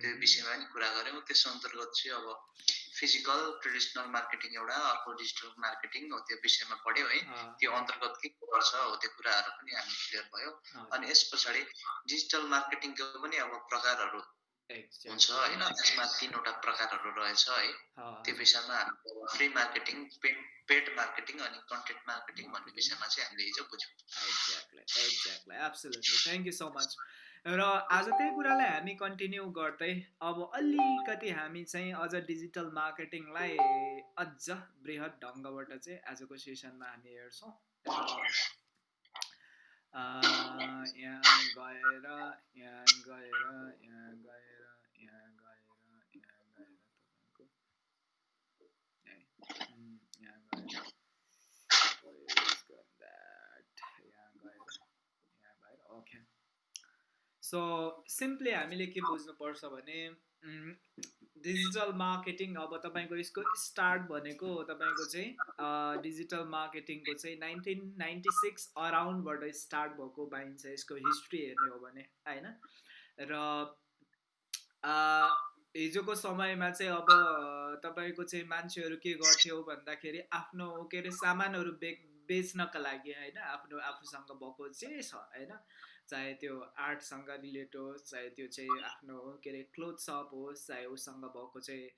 त्यो विषयमा नि कुरा गऱ्यौँ त्यस अन्तर्गत चाहिँ अब फिजिकल ट्रेडिसनल मार्केटिङ एउटा अर्को डिजिटल मार्केटिङ हो त्यो विषयमा पढ्यो है। त्यो अन्तर्गत के गर्छ हो त्यो कुराहरू पनि हामी क्लियर भयो। अनि यस पछाडि डिजिटल मार्केटिङको पनि अब प्रकारहरू हुन्छ होइन त्यसमा तिनवटा प्रकारहरू रहेछ है। त्यो विषयमा free marketing paid paid marketing अनि कन्टेन्ट मार्केटिङ भन्ने विषयमा चाहिँ हामीले हिजो बुझ्यौँ। Exactly exactly absolutely thank you so much र आज त्यही कुरालाई हामी कन्टिन्यू गर्दै अब अलिकति हामी चाहिँ अझ डिजिटल मार्केटिङलाई अझ बृहत ढङ्गबाट चाहिँ आजको सेसनमा हामी हेर्छौँ। यहाँ गएर यहाँ गएर यहाँ गएर यहाँ गएर यहाँ गएर तपाईँको यहाँ गएर ओके सो सिम्पली हामीले के बुझ्नुपर्छ भने डिजिटल मार्केटिङ अब तपाईँको यसको स्टार्ट भनेको तपाईँको चाहिँ डिजिटल मार्केटिङको चाहिँ नाइन्टिन नाइन्टी सिक्स अराउन्डबाट स्टार्ट भएको पाइन्छ यसको हिस्ट्री हेर्ने हो भने होइन? र हिजोको समयमा चाहिँ अब तपाईँको चाहिँ मान्छेहरू के गर्थ्यो भन्दाखेरि आफ्नो के अरे सामानहरू बे बेच्नका लागि होइन आफ्नो आफूसँग भएको जे छ होइन चाहे त्यो आर्टसँग रिलेट होस् चाहे त्यो चाहिँ आफ्नो के अरे क्लोथ सप होस् चाहे उसँग भएको चाहिँ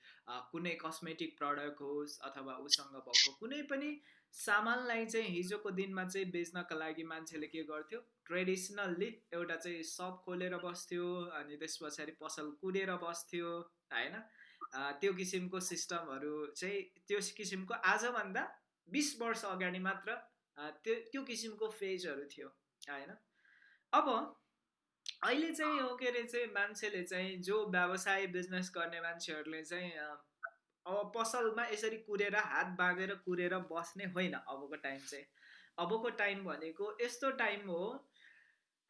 कुनै कस्मेटिक प्रडक्ट होस् अथवा उसँग भएको कुनै पनि सामानलाई चाहिँ हिजोको दिनमा चाहिँ बेच्नका लागि मान्छेले के गर्थ्यो? ट्रेडिसनल्ली एउटा चाहिँ सप खोलेर बस्थ्यो अनि त्यस पछाडि पसल कुदेर बस्थ्यो होइन। त्यो किसिमको सिस्टमहरू चाहिँ त्यो किसिमको आजभन्दा बिस वर्ष अगाडि मात्र त्यो त्यो किसिमको फेजहरू थियो होइन? अब अहिले चाहिँ हो के अरे चाहिँ मान्छेले चाहिँ जो व्यवसाय बिजनेस गर्ने मान्छेहरूले चाहिँ अब पसलमा यसरी कुरेर हात बाँधेर कुरेर बस्ने होइन अबको टाइम चाहिँ। अबको टाइम भनेको यस्तो टाइम हो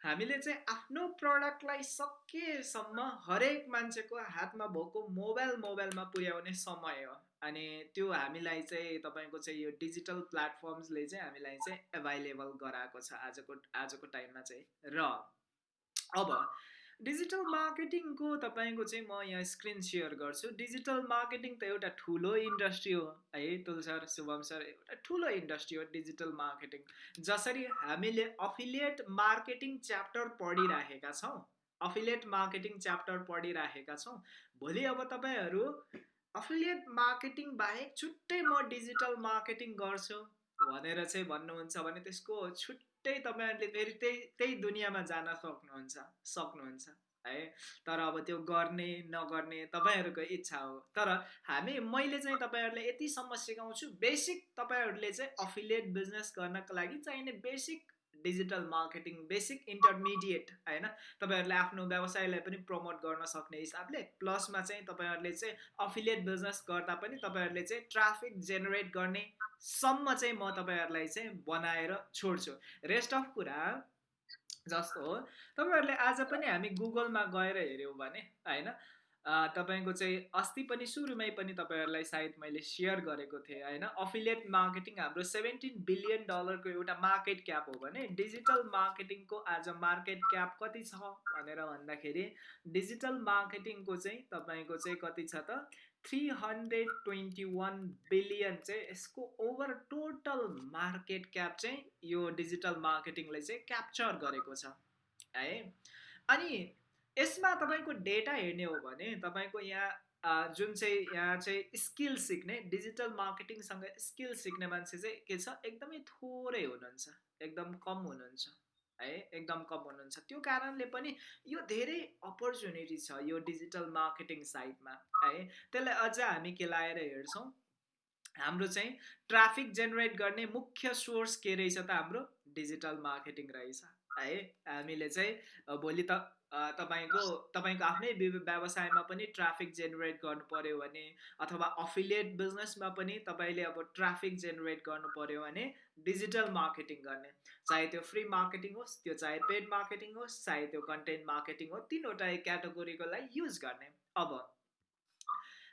हामीले चाहिँ आफ्नो प्रडक्टलाई सकेसम्म हरेक मान्छेको हातमा भएको मोबाइल मोबाइलमा पुर्याउने समय हो। अनि त्यो हामीलाई चाहिँ तपाईँको चाहिँ यो डिजिटल प्लेटफर्म्सले चाहिँ हामीलाई चाहिँ एभाइलेबल गराएको छ आजको आजको टाइममा चाहिँ। र अब डिजिटल मार्केटिङको तपाईँको चाहिँ म यहाँ स्क्रिन सेयर गर्छु। डिजिटल मार्केटिङ त एउटा ठुलो इन्डस्ट्री हो है तुल सर शुभम सर एउटा ठुलो इन्डस्ट्री हो डिजिटल मार्केटिङ। जसरी हामीले अफिलिएट मार्केटिङ च्याप्टर पढिराखेका छौँ अफिलिएट मार्केटिङ च्याप्टर पढिराखेका छौँ भोलि अब तपाईँहरू अफिलिएट मार्केटिङ बाहेक छुट्टै म डिजिटल मार्केटिङ गर्छु। भनेर चाहिँ भन्नुहुन्छ भने त्यसको छुट्टै तपाईँहरूले फेरि त्यही त्यही दुनियाँमा जान सक्नुहुन्छ सक्नुहुन्छ है? तर अब त्यो गर्ने नगर्ने तपाईँहरूको इच्छा हो। तर हामी मैले चाहिँ तपाईँहरूलाई यतिसम्म सिकाउँछु बेसिक तपाईँहरूले चाहिँ अफिलिएट बिजनेस गर्नको लागि चाहिने basic digital marketing basic intermediate होइन? तपाईँहरूले आफ्नो व्यवसायलाई पनि प्रमोट गर्न सक्ने हिसाबले प्लसमा चाहिँ तपाईँहरूले चाहिँ अफिलिएट बिजनेस गर्दा पनि तपाईँहरूले चाहिँ ट्राफिक जेनेरेट गर्ने सम्म चाहिँ म तपाईँहरूलाई चाहिँ बनाएर छोड्छु। रेस्ट अफ कुरा जस्तो हो। तपाईँहरूले आज पनि हामी गुगलमा गएर हेऱ्यौँ भने होइन? तपाईँको चाहिँ अस्ति पनि सुरुमै पनि तपाईँहरूलाई सायद मैले सेयर गरेको थिएँ होइन? अफिलिएट मार्केटिङ हाम्रो सेभेन्टिन बिलियन डलरको एउटा मार्केट क्याप हो भने डिजिटल मार्केटिङको आज मार्केट क्याप कति छ भनेर भन्दाखेरि डिजिटल मार्केटिङको चाहिँ तपाईँको चाहिँ कति छ त? Three hundred twenty one billion चाहिँ यसको ओभर टोटल मार्केट क्याप चाहिँ यो डिजिटल मार्केटिङले चाहिँ क्याप्चर गरेको छ है? अनि यसमा तपाईँको डेटा हेर्ने हो भने तपाईँको यहाँ जुन चाहिँ यहाँ चाहिँ स्किल सिक्ने डिजिटल मार्केटिङसँग स्किल सिक्ने मान्छे चाहिँ के छ? एकदमै थोरै हुनुहुन्छ एकदम कम हुनुहुन्छ है? एकदम कम हुनुहुन्छ। त्यो कारणले पनि यो धेरै अपर्च्युनिटी छ यो डिजिटल मार्केटिङ साइडमा है? त्यसलाई अझ हामी के लाएर हेर्छौँ। हाम्रो चाहिँ ट्राफिक जेनेरेट गर्ने मुख्य सोर्स के रहेछ त हाम्रो? डिजिटल मार्केटिङ रहेछ है? हामीले चाहिँ भोलि त तपाईँको तपाईँको आफ्नै व्यवसायमा पनि ट्राफिक जेनेरेट गर्नु पऱ्यो भने अथवा अफिलिएट बिजनेसमा पनि तपाईँले अब ट्राफिक जेनेरेट गर्नु पऱ्यो भने डिजिटल मार्केटिङ गर्ने। चाहे त्यो फ्री मार्केटिङ होस् त्यो चाहे पेड मार्केटिङ होस् चाहे त्यो कन्टेन्ट मार्केटिङ हो तिनवटा क्याटेगोरीकोलाई युज गर्ने। अब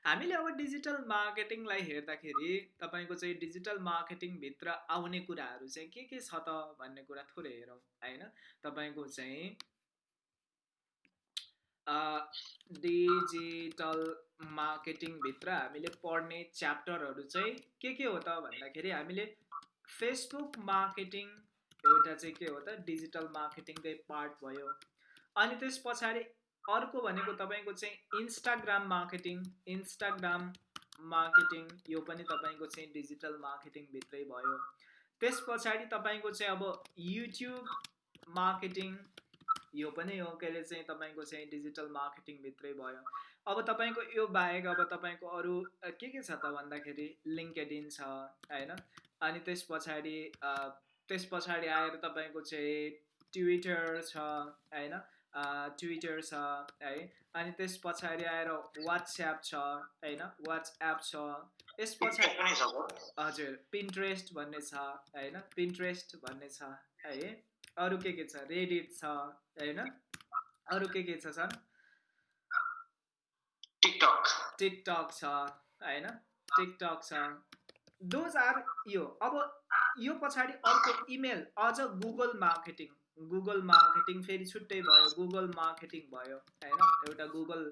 हामीले अब डिजिटल मार्केटिङलाई हेर्दाखेरि तपाईँको चाहिँ डिजिटल मार्केटिङभित्र आउने कुराहरू चाहिँ के के छ त भन्ने कुरा थोरै हेरौँ होइन? तपाईँको चाहिँ डिजिटल मार्केटिङभित्र हामीले पढ्ने च्याप्टरहरू चाहिँ के के हो त भन्दाखेरि हामीले फेसबुक मार्केटिङ एउटा चाहिँ के हो त डिजिटल मार्केटिङकै पार्ट भयो। अनि त्यस पछाडि अर्को भनेको तपाईँको चाहिँ इन्स्टाग्राम मार्केटिङ इन्स्टाग्राम मार्केटिङ यो पनि तपाईँको चाहिँ डिजिटल मार्केटिङभित्रै भयो। त्यस पछाडि तपाईँको चाहिँ अब युट्युब मार्केटिङ यो पनि हो के अरे चाहिँ तपाईँको चाहिँ डिजिटल मार्केटिङभित्रै भयो। अब तपाईँको यो बाहेक अब तपाईँको अरू के के छ त भन्दाखेरि लिङ्केडिन छ होइन? अनि त्यस पछाडि त्यस पछाडि आएर तपाईँको चाहिँ ट्विटर छ होइन? ट्विटर छ है? अनि त्यस पछाडि आएर वाट्सएप छ होइन? वाट्सएप छ। यस पछाडि हजुर पिन्ट्रेस्ट भन्ने छ होइन? पिन्ट्रेस्ट भन्ने छ है? अरू के के छ? रेडिट छ होइन? अरू के के छ सर? टिकटक टिकटक छ होइन? टिकटक छ। दोज आर यो। अब यो पछाडि अर्को इमेल अझ गुगल मार्केटिङ गुगल मार्केटिङ फेरि छुट्टै भयो। गुगल मार्केटिङ भयो होइन? एउटा गुगल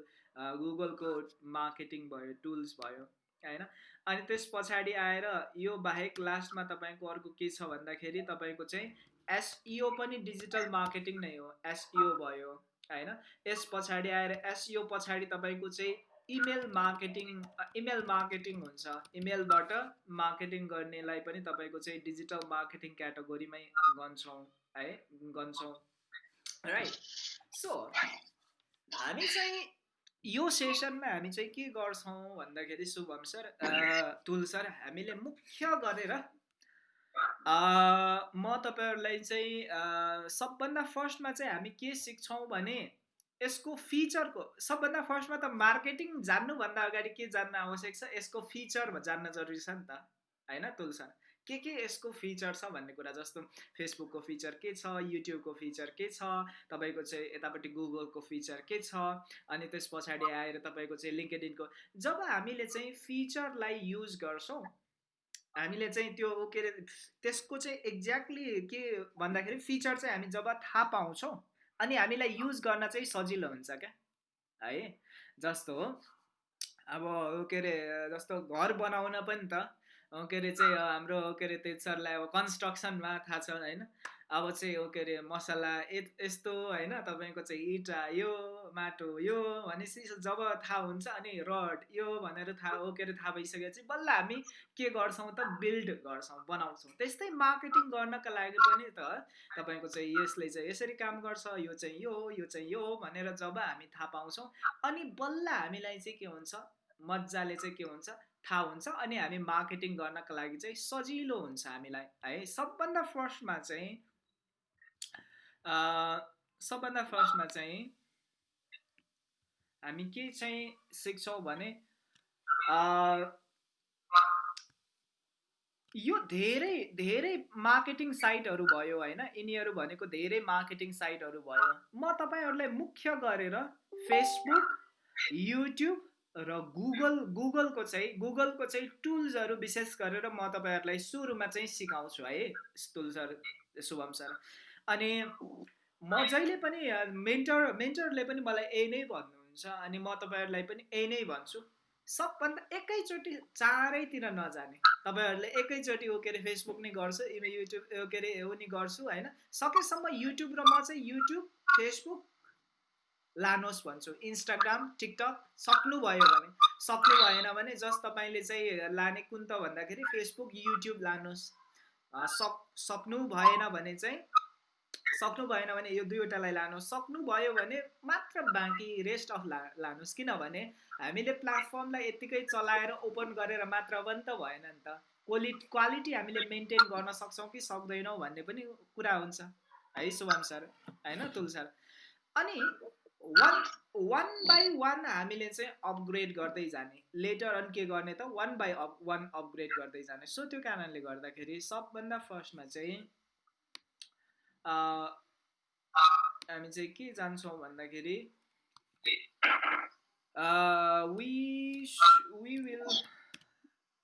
गुगलको मार्केटिङ भयो टुल्स भयो होइन? अनि त्यस पछाडि आएर यो बाहेक लास्टमा तपाईँको अर्को के छ भन्दाखेरि तपाईँको चाहिँ एसइओ पनि डिजिटल मार्केटिङ नै हो एसइओ भयो होइन? यस पछाडि आएर एसइओ पछाडि तपाईँको चाहिँ इमेल मार्केटिङ इमेल मार्केटिङ हुन्छ। इमेलबाट मार्केटिङ गर्नेलाई पनि तपाईँको चाहिँ डिजिटल मार्केटिङ क्याटेगोरीमै गन्छौँ है? गन्छौँ। राइट सो हामी चाहिँ यो सेसनमा हामी चाहिँ के गर्छौँ भन्दाखेरि शुभम सर तुल सर हामीले मुख्य गरेर म तपाईँहरूलाई चाहिँ सबभन्दा फर्स्टमा चाहिँ हामी के सिक्छौँ भने यसको फिचरको सबभन्दा फर्स्टमा त मार्केटिङ जान्नुभन्दा अगाडि के जान्न आवश्यक छ यसको फिचर जान्न जरुरी छ नि त होइन तुल सर? के के यसको फिचर छ भन्ने कुरा जस्तो फेसबुकको फिचर के छ युट्युबको फिचर के छ तपाईँको चाहिँ यतापट्टि गुगलको फिचर के छ अनि त्यस पछाडि आएर तपाईँको चाहिँ लिङ्केडिनको जब हामीले चाहिँ फिचरलाई युज गर्छौँ हामीले चाहिँ त्यो के अरे त्यसको चाहिँ एक्ज्याक्टली के भन्दाखेरि फिचर चाहिँ हामी जब थाहा पाउँछौँ अनि हामीलाई युज गर्न चाहिँ सजिलो हुन्छ क्या? है? जस्तो हो। अब के अरे जस्तो घर बनाउन पनि त के अरे चाहिँ हाम्रो के अरे सरलाई अब कन्स्ट्रक्सनमा थाहा छ होइन? अब चाहिँ के अरे मसला यस्तो होइन तपाईँको चाहिँ इँटा यो माटो यो भनेपछि जब थाहा हुन्छ अनि रड यो भनेर थाहा हो के अरे थाहा भइसकेपछि बल्ल हामी के गर्छौँ त बिल्ड गर्छौँ बनाउँछौँ। त्यस्तै मार्केटिङ गर्नका लागि पनि त तपाईँको चाहिँ यसले चाहिँ यसरी काम गर्छ यो चाहिँ यो यो चाहिँ यो भनेर जब हामी थाहा पाउँछौँ अनि बल्ल हामीलाई चाहिँ के हुन्छ मजाले चाहिँ के हुन्छ थाहा हुन्छ अनि हामी मार्केटिङ गर्नको लागि चाहिँ सजिलो हुन्छ हामीलाई है। सबभन्दा फर्स्टमा चाहिँ सबभन्दा फर्स्टमा चाहिँ हामी के चाहिँ सिक्छौँ भने यो धेरै धेरै मार्केटिङ साइटहरू भयो होइन। यिनीहरू भनेको धेरै मार्केटिङ साइटहरू भयो। म तपाईँहरूलाई मुख्य गरेर फेसबुक युट्युब र गुगल गुगलको चाहिँ गुगलको चाहिँ टुल्सहरू विशेष गरेर म तपाईँहरूलाई सुरुमा चाहिँ सिकाउँछु है। टुल्सहरू शुभम सर। अनि म जहिले पनि मेन्टर मेन्टरले पनि मलाई यही नै भन्नुहुन्छ अनि म तपाईँहरूलाई पनि यही नै भन्छु। सबभन्दा एकैचोटि चारैतिर नजाने। तपाईँहरूले एकैचोटि के अरे फेसबुक नै गर्छु युट्युब के अरे हो नि गर्छु होइन? सकेसम्म युट्युब र म चाहिँ युट्युब फेसबुक लानुहोस् भन्छु। इन्स्टाग्राम टिकटक सक्नुभयो भने सक्नु भएन भने जस्ट तपाईँले चाहिँ लाने कुन त भन्दाखेरि फेसबुक युट्युब लानुहोस्। सक सक्नु भएन भने चाहिँ सक्नु भएन भने यो दुईवटालाई लानुहोस् सक्नुभयो भने मात्र बाँकी रेस्ट अफ ला लानुहोस् किनभने हामीले प्लेटफर्मलाई यत्तिकै चलाएर ओपन गरेर मात्र पनि त भएन नि त। क्वालिटी क्वालिटी हामीले मेन्टेन गर्न सक्छौँ कि सक्दैनौँ भन्ने पनि कुरा हुन्छ। है शुभम सर? होइन तुल सर? अनि वान वान बाई वान हामीले चाहिँ अपग्रेड गर्दै जाने। लेटर अन के गर्ने त? One by up one upgrade गर्दै जाने। सो त्यो कारणले गर्दाखेरि सबभन्दा फर्स्टमा चाहिँ हामी चाहिँ के जान्छौँ भन्दाखेरि we we will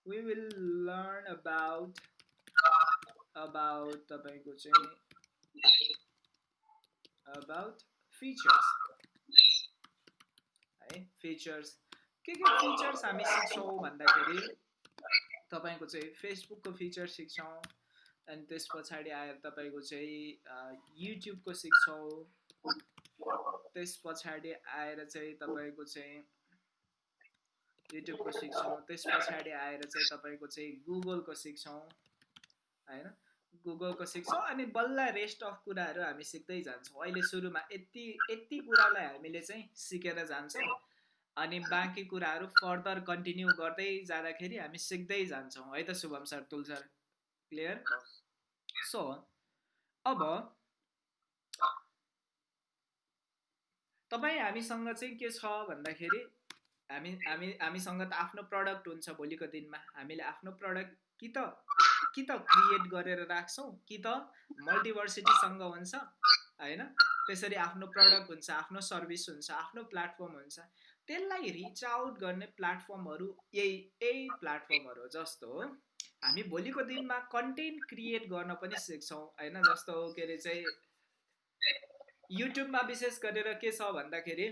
we will learn about about तपाईँको चाहिँ अबाउट फिचर्स है फिचर्स के के फिचर्स हामी सिक्छौँ भन्दाखेरि तपाईँको चाहिँ फेसबुकको फिचर सिक्छौँ अनि त्यस पछाडि आएर तपाईँको चाहिँ युट्युबको सिक्छौँ त्यस पछाडि आएर चाहिँ तपाईँको चाहिँ युट्युबको सिक्छौँ त्यस पछाडि आएर चाहिँ तपाईँको चाहिँ गुगलको सिक्छौँ होइन? गुगलको सिक्छौँ अनि बल्ल रेस्ट अफ कुराहरू हामी सिक्दै जान्छौँ। अहिले सुरुमा यति यति कुरालाई हामीले चाहिँ सिकेर जान्छौँ। अनि बाँकी कुराहरू फर्दर कन्टिन्यू गर्दै जाँदाखेरि हामी सिक्दै जान्छौँ। है त Shubham sir Tul sir? Clear so अब तपाईँ हामीसँग चाहिँ के छ भन्दाखेरि हामी हामी हामीसँग त आफ्नो प्रडक्ट हुन्छ भोलिको दिनमा। हामीले आफ्नो प्रडक्ट कि त कि त क्रिएट गरेर राख्छौँ कि त मल्टिभर्सिटीसँग हुन्छ होइन? त्यसरी आफ्नो प्रडक्ट हुन्छ आफ्नो सर्भिस हुन्छ आफ्नो प्लेटफर्म हुन्छ। त्यसलाई रिच आउट गर्ने प्लेटफर्महरू यही यही प्लेटफर्महरू जस्तो हामी भोलिको दिनमा कन्टेन्ट क्रिएट गर्न पनि सिक्छौँ होइन? जस्तो के अरे चाहिँ युट्युबमा विशेष गरेर के छ भन्दाखेरि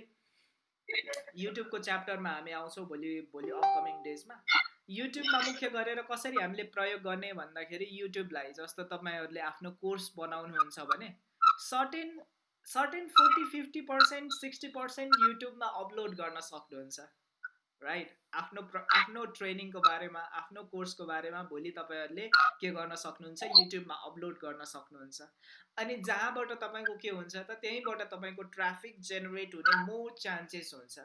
युट्युबको च्याप्टरमा हामी आउँछौँ भोलि भोलि अपकमिङ डेजमा युट्युबमा मुख्य गरेर कसरी हामीले प्रयोग गर्ने भन्दाखेरि युट्युबलाई जस्तो तपाईँहरूले आफ्नो कोर्स बनाउनुहुन्छ भने certain certain forty fifty percent sixty percent युट्युबमा अपलोड गर्न सक्नुहुन्छ। राइट आफ्नो आफ्नो ट्रेनिङको बारेमा आफ्नो कोर्सको बारेमा भोलि तपाईँहरूले के गर्न सक्नुहुन्छ युट्युबमा अपलोड गर्न सक्नुहुन्छ। अनि जहाँबाट तपाईँको के हुन्छ त त्यहीँबाट तपाईँको ट्राफिक जेनेरेट हुने मोर चान्सेस हुन्छ।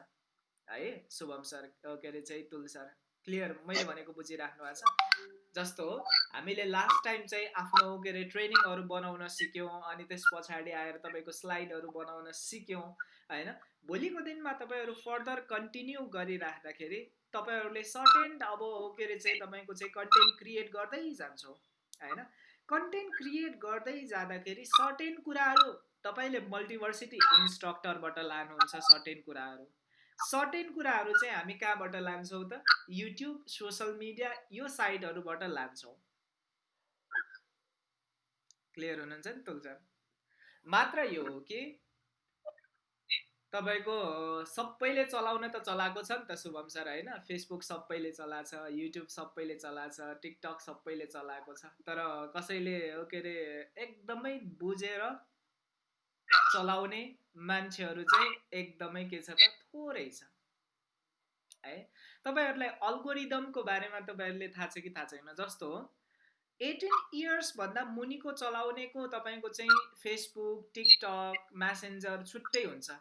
है शुभम सर के अरे चाहिँ तुल सर क्लियर मैले भनेको बुझिराख्नु भएको छ। जस्तो हामीले लास्ट टाइम चाहिँ आफ्नो के अरे ट्रेनिङहरू बनाउन सिक्यौँ अनि त्यस पछाडि आएर तपाईँको स्लाइडहरू बनाउन सिक्यौँ होइन? भोलिको दिनमा तपाईँहरू फर्दर कन्टिन्यू गरिराख्दाखेरि तपाईँहरूले सर्टेन अब के अरे चाहिँ तपाईँको चाहिँ कन्टेन्ट क्रिएट गर्दै जान्छौँ होइन? कन्टेन्ट क्रिएट गर्दै जाँदाखेरि सर्टेन कुराहरू तपाईँले मल्टिभर्सिटी इन्स्ट्रक्टरबाट लानुहुन्छ सर्टेन कुराहरू। सर्टेन कुराहरू चाहिँ हामी कहाँबाट लान्छौँ त? युट्युब सोसल मिडिया यो साइटहरूबाट लान्छौँ। क्लियर हुनुहुन्छ नि तुलचर मात्र यो हो कि? तपाईँको सबैले चलाउन त चलाएको छ नि त शुभम सर होइन? फेसबुक सबैले चलाएको छ युट्युब सबैले चलाएको छ टिकटक सबैले चलाएको छ। तर कसैले के अरे एकदमै बुझेर चलाउने मान्छेहरू चाहिँ एकदमै के छ त? थोरै छ है? तपाईँहरूलाई अल्गोरिदमको बारेमा तपाईँहरूले थाहा छ कि थाहा छैन? जस्तो एटिन इयर्सभन्दा मुनिको चलाउनेको तपाईँको चाहिँ फेसबुक टिकटक म्यासेन्जर छुट्टै हुन्छ।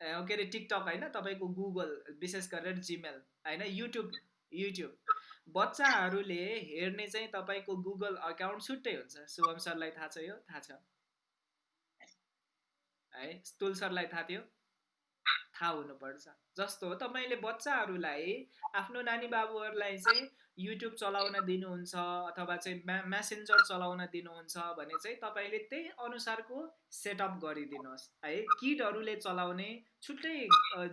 के अरे टिकटक होइन? तपाईँको गुगल विशेष गरेर जिमेल होइन? YouTube YouTube. बच्चाहरूले हेर्ने चाहिँ तपाईँको गुगल अकाउन्ट छुट्टै हुन्छ। शुभम सरलाई थाहा छ यो? थाहा छ। है? तुल सरलाई थाहा थियो? थाहा हुनुपर्छ। जस्तो तपाईँले बच्चाहरूलाई आफ्नो नानी बाबुहरूलाई चाहिँ युट्युब चलाउन दिनुहुन्छ अथवा चाहिँ म्या म्यासेन्जर चलाउन दिनुहुन्छ भने चाहिँ तपाईँले त्यही अनुसारको सेटअप गरिदिनुहोस्। है किडहरूले चलाउने छुट्टै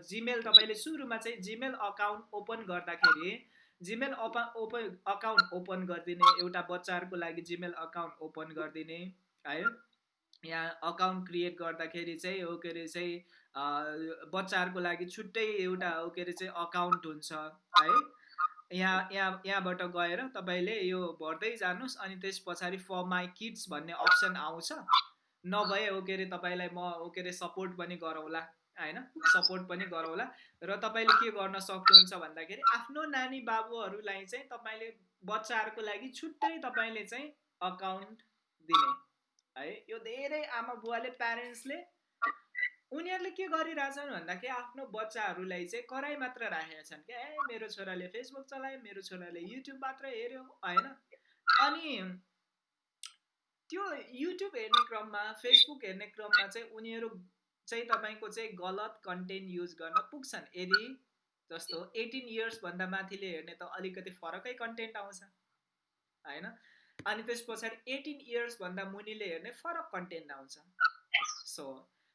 जिमेल तपाईँले सुरुमा चाहिँ जिमेल अकाउन्ट ओपन गर्दाखेरि Gmail open open account open गरिदिने एउटा बच्चाहरूको लागि जिमेल अकाउन्ट ओपन गरिदिने है। यहाँ अकाउन्ट क्रिएट गर्दाखेरि चाहिँ हो के अरे चाहिँ बच्चाहरूको लागि छुट्टै एउटा हो के अरे चाहिँ अकाउन्ट हुन्छ है? यहाँ यहाँ यहाँबाट गएर तपाईँले यो भर्दै जानुहोस् अनि त्यस पछाडि फर माई किड्स भन्ने अप्सन आउँछ। नभए हो के अरे तपाईँलाई म हो के अरे सपोर्ट पनि गरौँला होइन? सपोर्ट पनि गरौँला। र तपाईँले के गर्न सक्नुहुन्छ भन्दाखेरि आफ्नो नानी बाबुहरूलाई चाहिँ तपाईँले बच्चाहरूको लागि छुट्टै तपाईँले चाहिँ अकाउन्ट दिने। है। यो धेरै आमा बुवाले प्यारेन्ट्सले उनीहरूले के गरिरहेछन् भन्दाखेरि आफ्नो बच्चाहरूलाई चाहिँ कराई मात्र राखेका छन् क्या। ए मेरो छोराले फेसबुक चलायो मेरो छोराले युट्युब मात्र हेऱ्यो होइन? अनि त्यो युट्युब हेर्ने क्रममा फेसबुक हेर्ने क्रममा चाहिँ उनीहरू चाहिँ तपाईँको चाहिँ गलत कन्टेन्ट युज गर्न पुग्छन्। यदि जस्तो एटिन इयर्सभन्दा माथिले हेर्ने त अलिकति फरकै कन्टेन्ट आउँछ होइन? अनि त्यस पछाडि एटिन इयर्सभन्दा मुनिले हेर्ने फरक कन्टेन्ट आउँछ। सो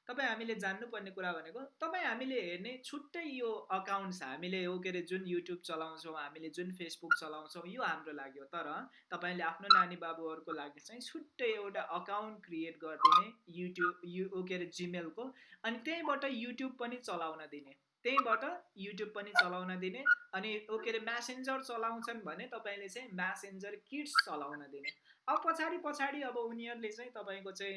तपाईँ हामीले जान्नुपर्ने कुरा भनेको तपाईँ हामीले हेर्ने छुट्टै यो अकाउन्ट्स हामीले हो के अरे जुन युट्युब चलाउँछौँ हामीले जुन फेसबुक चलाउँछौँ यो हाम्रो लागि हो। तर तपाईँले आफ्नो नानी बाबुहरूको लागि चाहिँ छुट्टै एउटा अकाउन्ट क्रिएट गरिदिने युट्युब यु के अरे जिमेलको अनि त्यहीँबाट युट्युब पनि चलाउन दिने। त्यहीँबाट युट्युब पनि चलाउन दिने अनि के अरे म्यासेन्जर चलाउँछन् भने तपाईँले चाहिँ म्यासेन्जर किट्स चलाउन दिने। अब पछाडि पछाडि अब उनीहरूले चाहिँ तपाईँको चाहिँ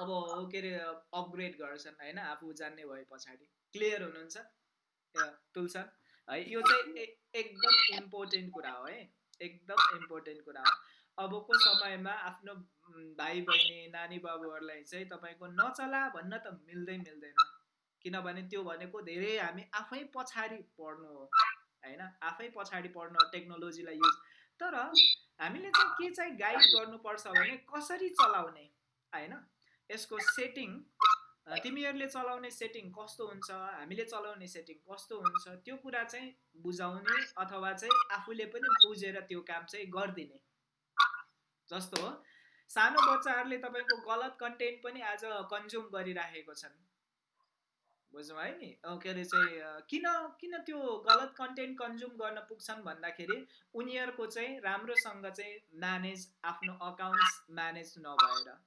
अब के अरे अपग्रेड गर्छन् होइन आफू जान्ने भए पछाडि। क्लियर हुनुहुन्छ? तुलसन है यो चाहिँ एकदम इम्पोर्टेन्ट कुरा हो है। एकदम इम्पोर्टेन्ट कुरा हो। अबको समयमा आफ्नो भाइ बहिनी नानी बाबुहरूलाई चाहिँ तपाईँको नचला भन्न त मिल्दै मिल्दैन। किनभने त्यो भनेको धेरै हामी आफै पछाडि पढ्नु हो होइन? आफै पछाडि पढ्नु टेक्नोलोजीलाई युज। तर हामीले चाहिँ के चाहिँ गाइड गर्नुपर्छ भने कसरी चलाउने होइन? यसको सेटिङ तिमीहरूले चलाउने सेटिङ कस्तो हुन्छ हामीले चलाउने सेटिङ कस्तो हुन्छ त्यो कुरा चाहिँ बुझाउने अथवा चाहिँ आफूले पनि बुझेर त्यो काम चाहिँ गरिदिने। जस्तो हो। सानो बच्चाहरूले तपाईँको गलत कन्टेन्ट पनि आज कन्ज्युम गरिराखेको छन्। है नि के अरे चाहिँ किन किन त्यो गलत कन्टेन्ट कन्ज्युम गर्न पुग्छन् भन्दाखेरि उनीहरूको चाहिँ राम्रोसँग चाहिँ म्यानेज आफ्नो अकाउन्ट्स म्यानेज नभएर।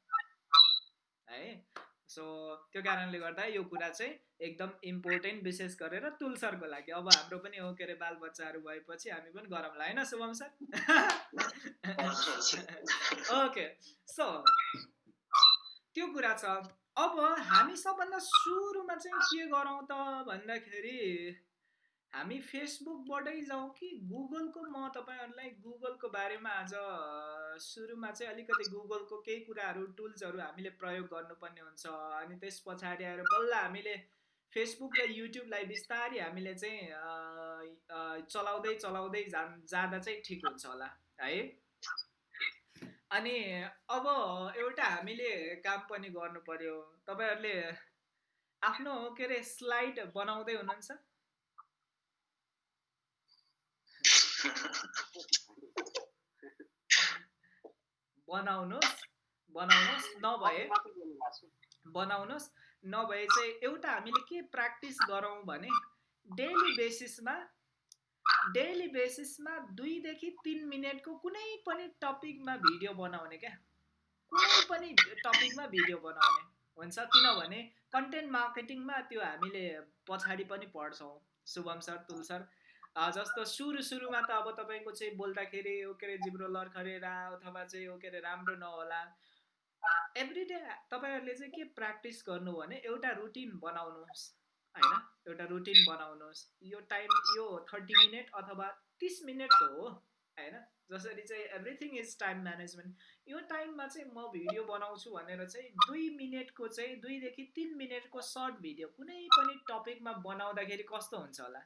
है? सो त्यो कारणले गर्दा यो कुरा चाहिँ एकदम इम्पोर्टेन्ट विशेष गरेर तुलसरको लागि। अब हाम्रो पनि हो के अरे बालबच्चाहरू भएपछि हामी पनि गरौँला होइन शुभम सर? ओके सो त्यो कुरा छ। अब हामी सबभन्दा सुरुमा चाहिँ के गरौँ त भन्दाखेरि हामी फेसबुकबाटै जाउँ कि गुगलको? म तपाईँहरूलाई गुगलको बारेमा आज सुरुमा चाहिँ अलिकति गुगलको केही कुराहरू टुल्सहरू हामीले प्रयोग गर्नुपर्ने हुन्छ। अनि त्यस पछाडि आएर बल्ल हामीले फेसबुक र युट्युबलाई बिस्तारै हामीले चाहिँ चलाउँदै चलाउँदै जा जाँदा चाहिँ ठिक हुन्छ होला है? अनि अब एउटा हामीले काम पनि गर्नु पर्यो तपाईँहरूले आफ्नो के अरे स्लाइड बनाउँदै हुनुहुन्छ? बनाउनुहोस् बनाउनुहोस् नभए बनाउनुहोस् नभए चाहिँ एउटा हामीले के प्र्याक्टिस गरौँ भने डेली बेसिसमा डेली बेसिसमा दुईदेखि तिन मिनटको कुनै पनि टपिकमा भिडियो बनाउने क्या। कुनै पनि टपिकमा भिडियो बनाउने हुन्छ। किनभने कन्टेन्ट मार्केटिङमा त्यो हामीले पछाडि पनि पढ्छौँ। शुभम सर तुल सर जस्तो सुरु सुरुमा त अब तपाईँको चाहिँ बोल्दाखेरि ओ के अरे जिब्रो लर्खरेर अथवा चाहिँ ओ के अरे राम्रो नहोला। एभ्री डे तपाईँहरूले चाहिँ के प्र्याक्टिस गर्नु भने एउटा रुटिन बनाउनुहोस्। होइन? एउटा रुटिन बनाउनुहोस्। यो टाइम यो थर्टी मिनट अथवा तिस मिनटको हो होइन? जसरी चाहिँ एभ्रिथिङ इज टाइम म्यानेजमेन्ट यो टाइममा चाहिँ म भिडियो बनाउँछु भनेर चाहिँ दुई मिनटको चाहिँ दुईदेखि तिन मिनटको सर्ट भिडियो कुनै पनि टपिकमा बनाउँदाखेरि कस्तो हुन्छ होला?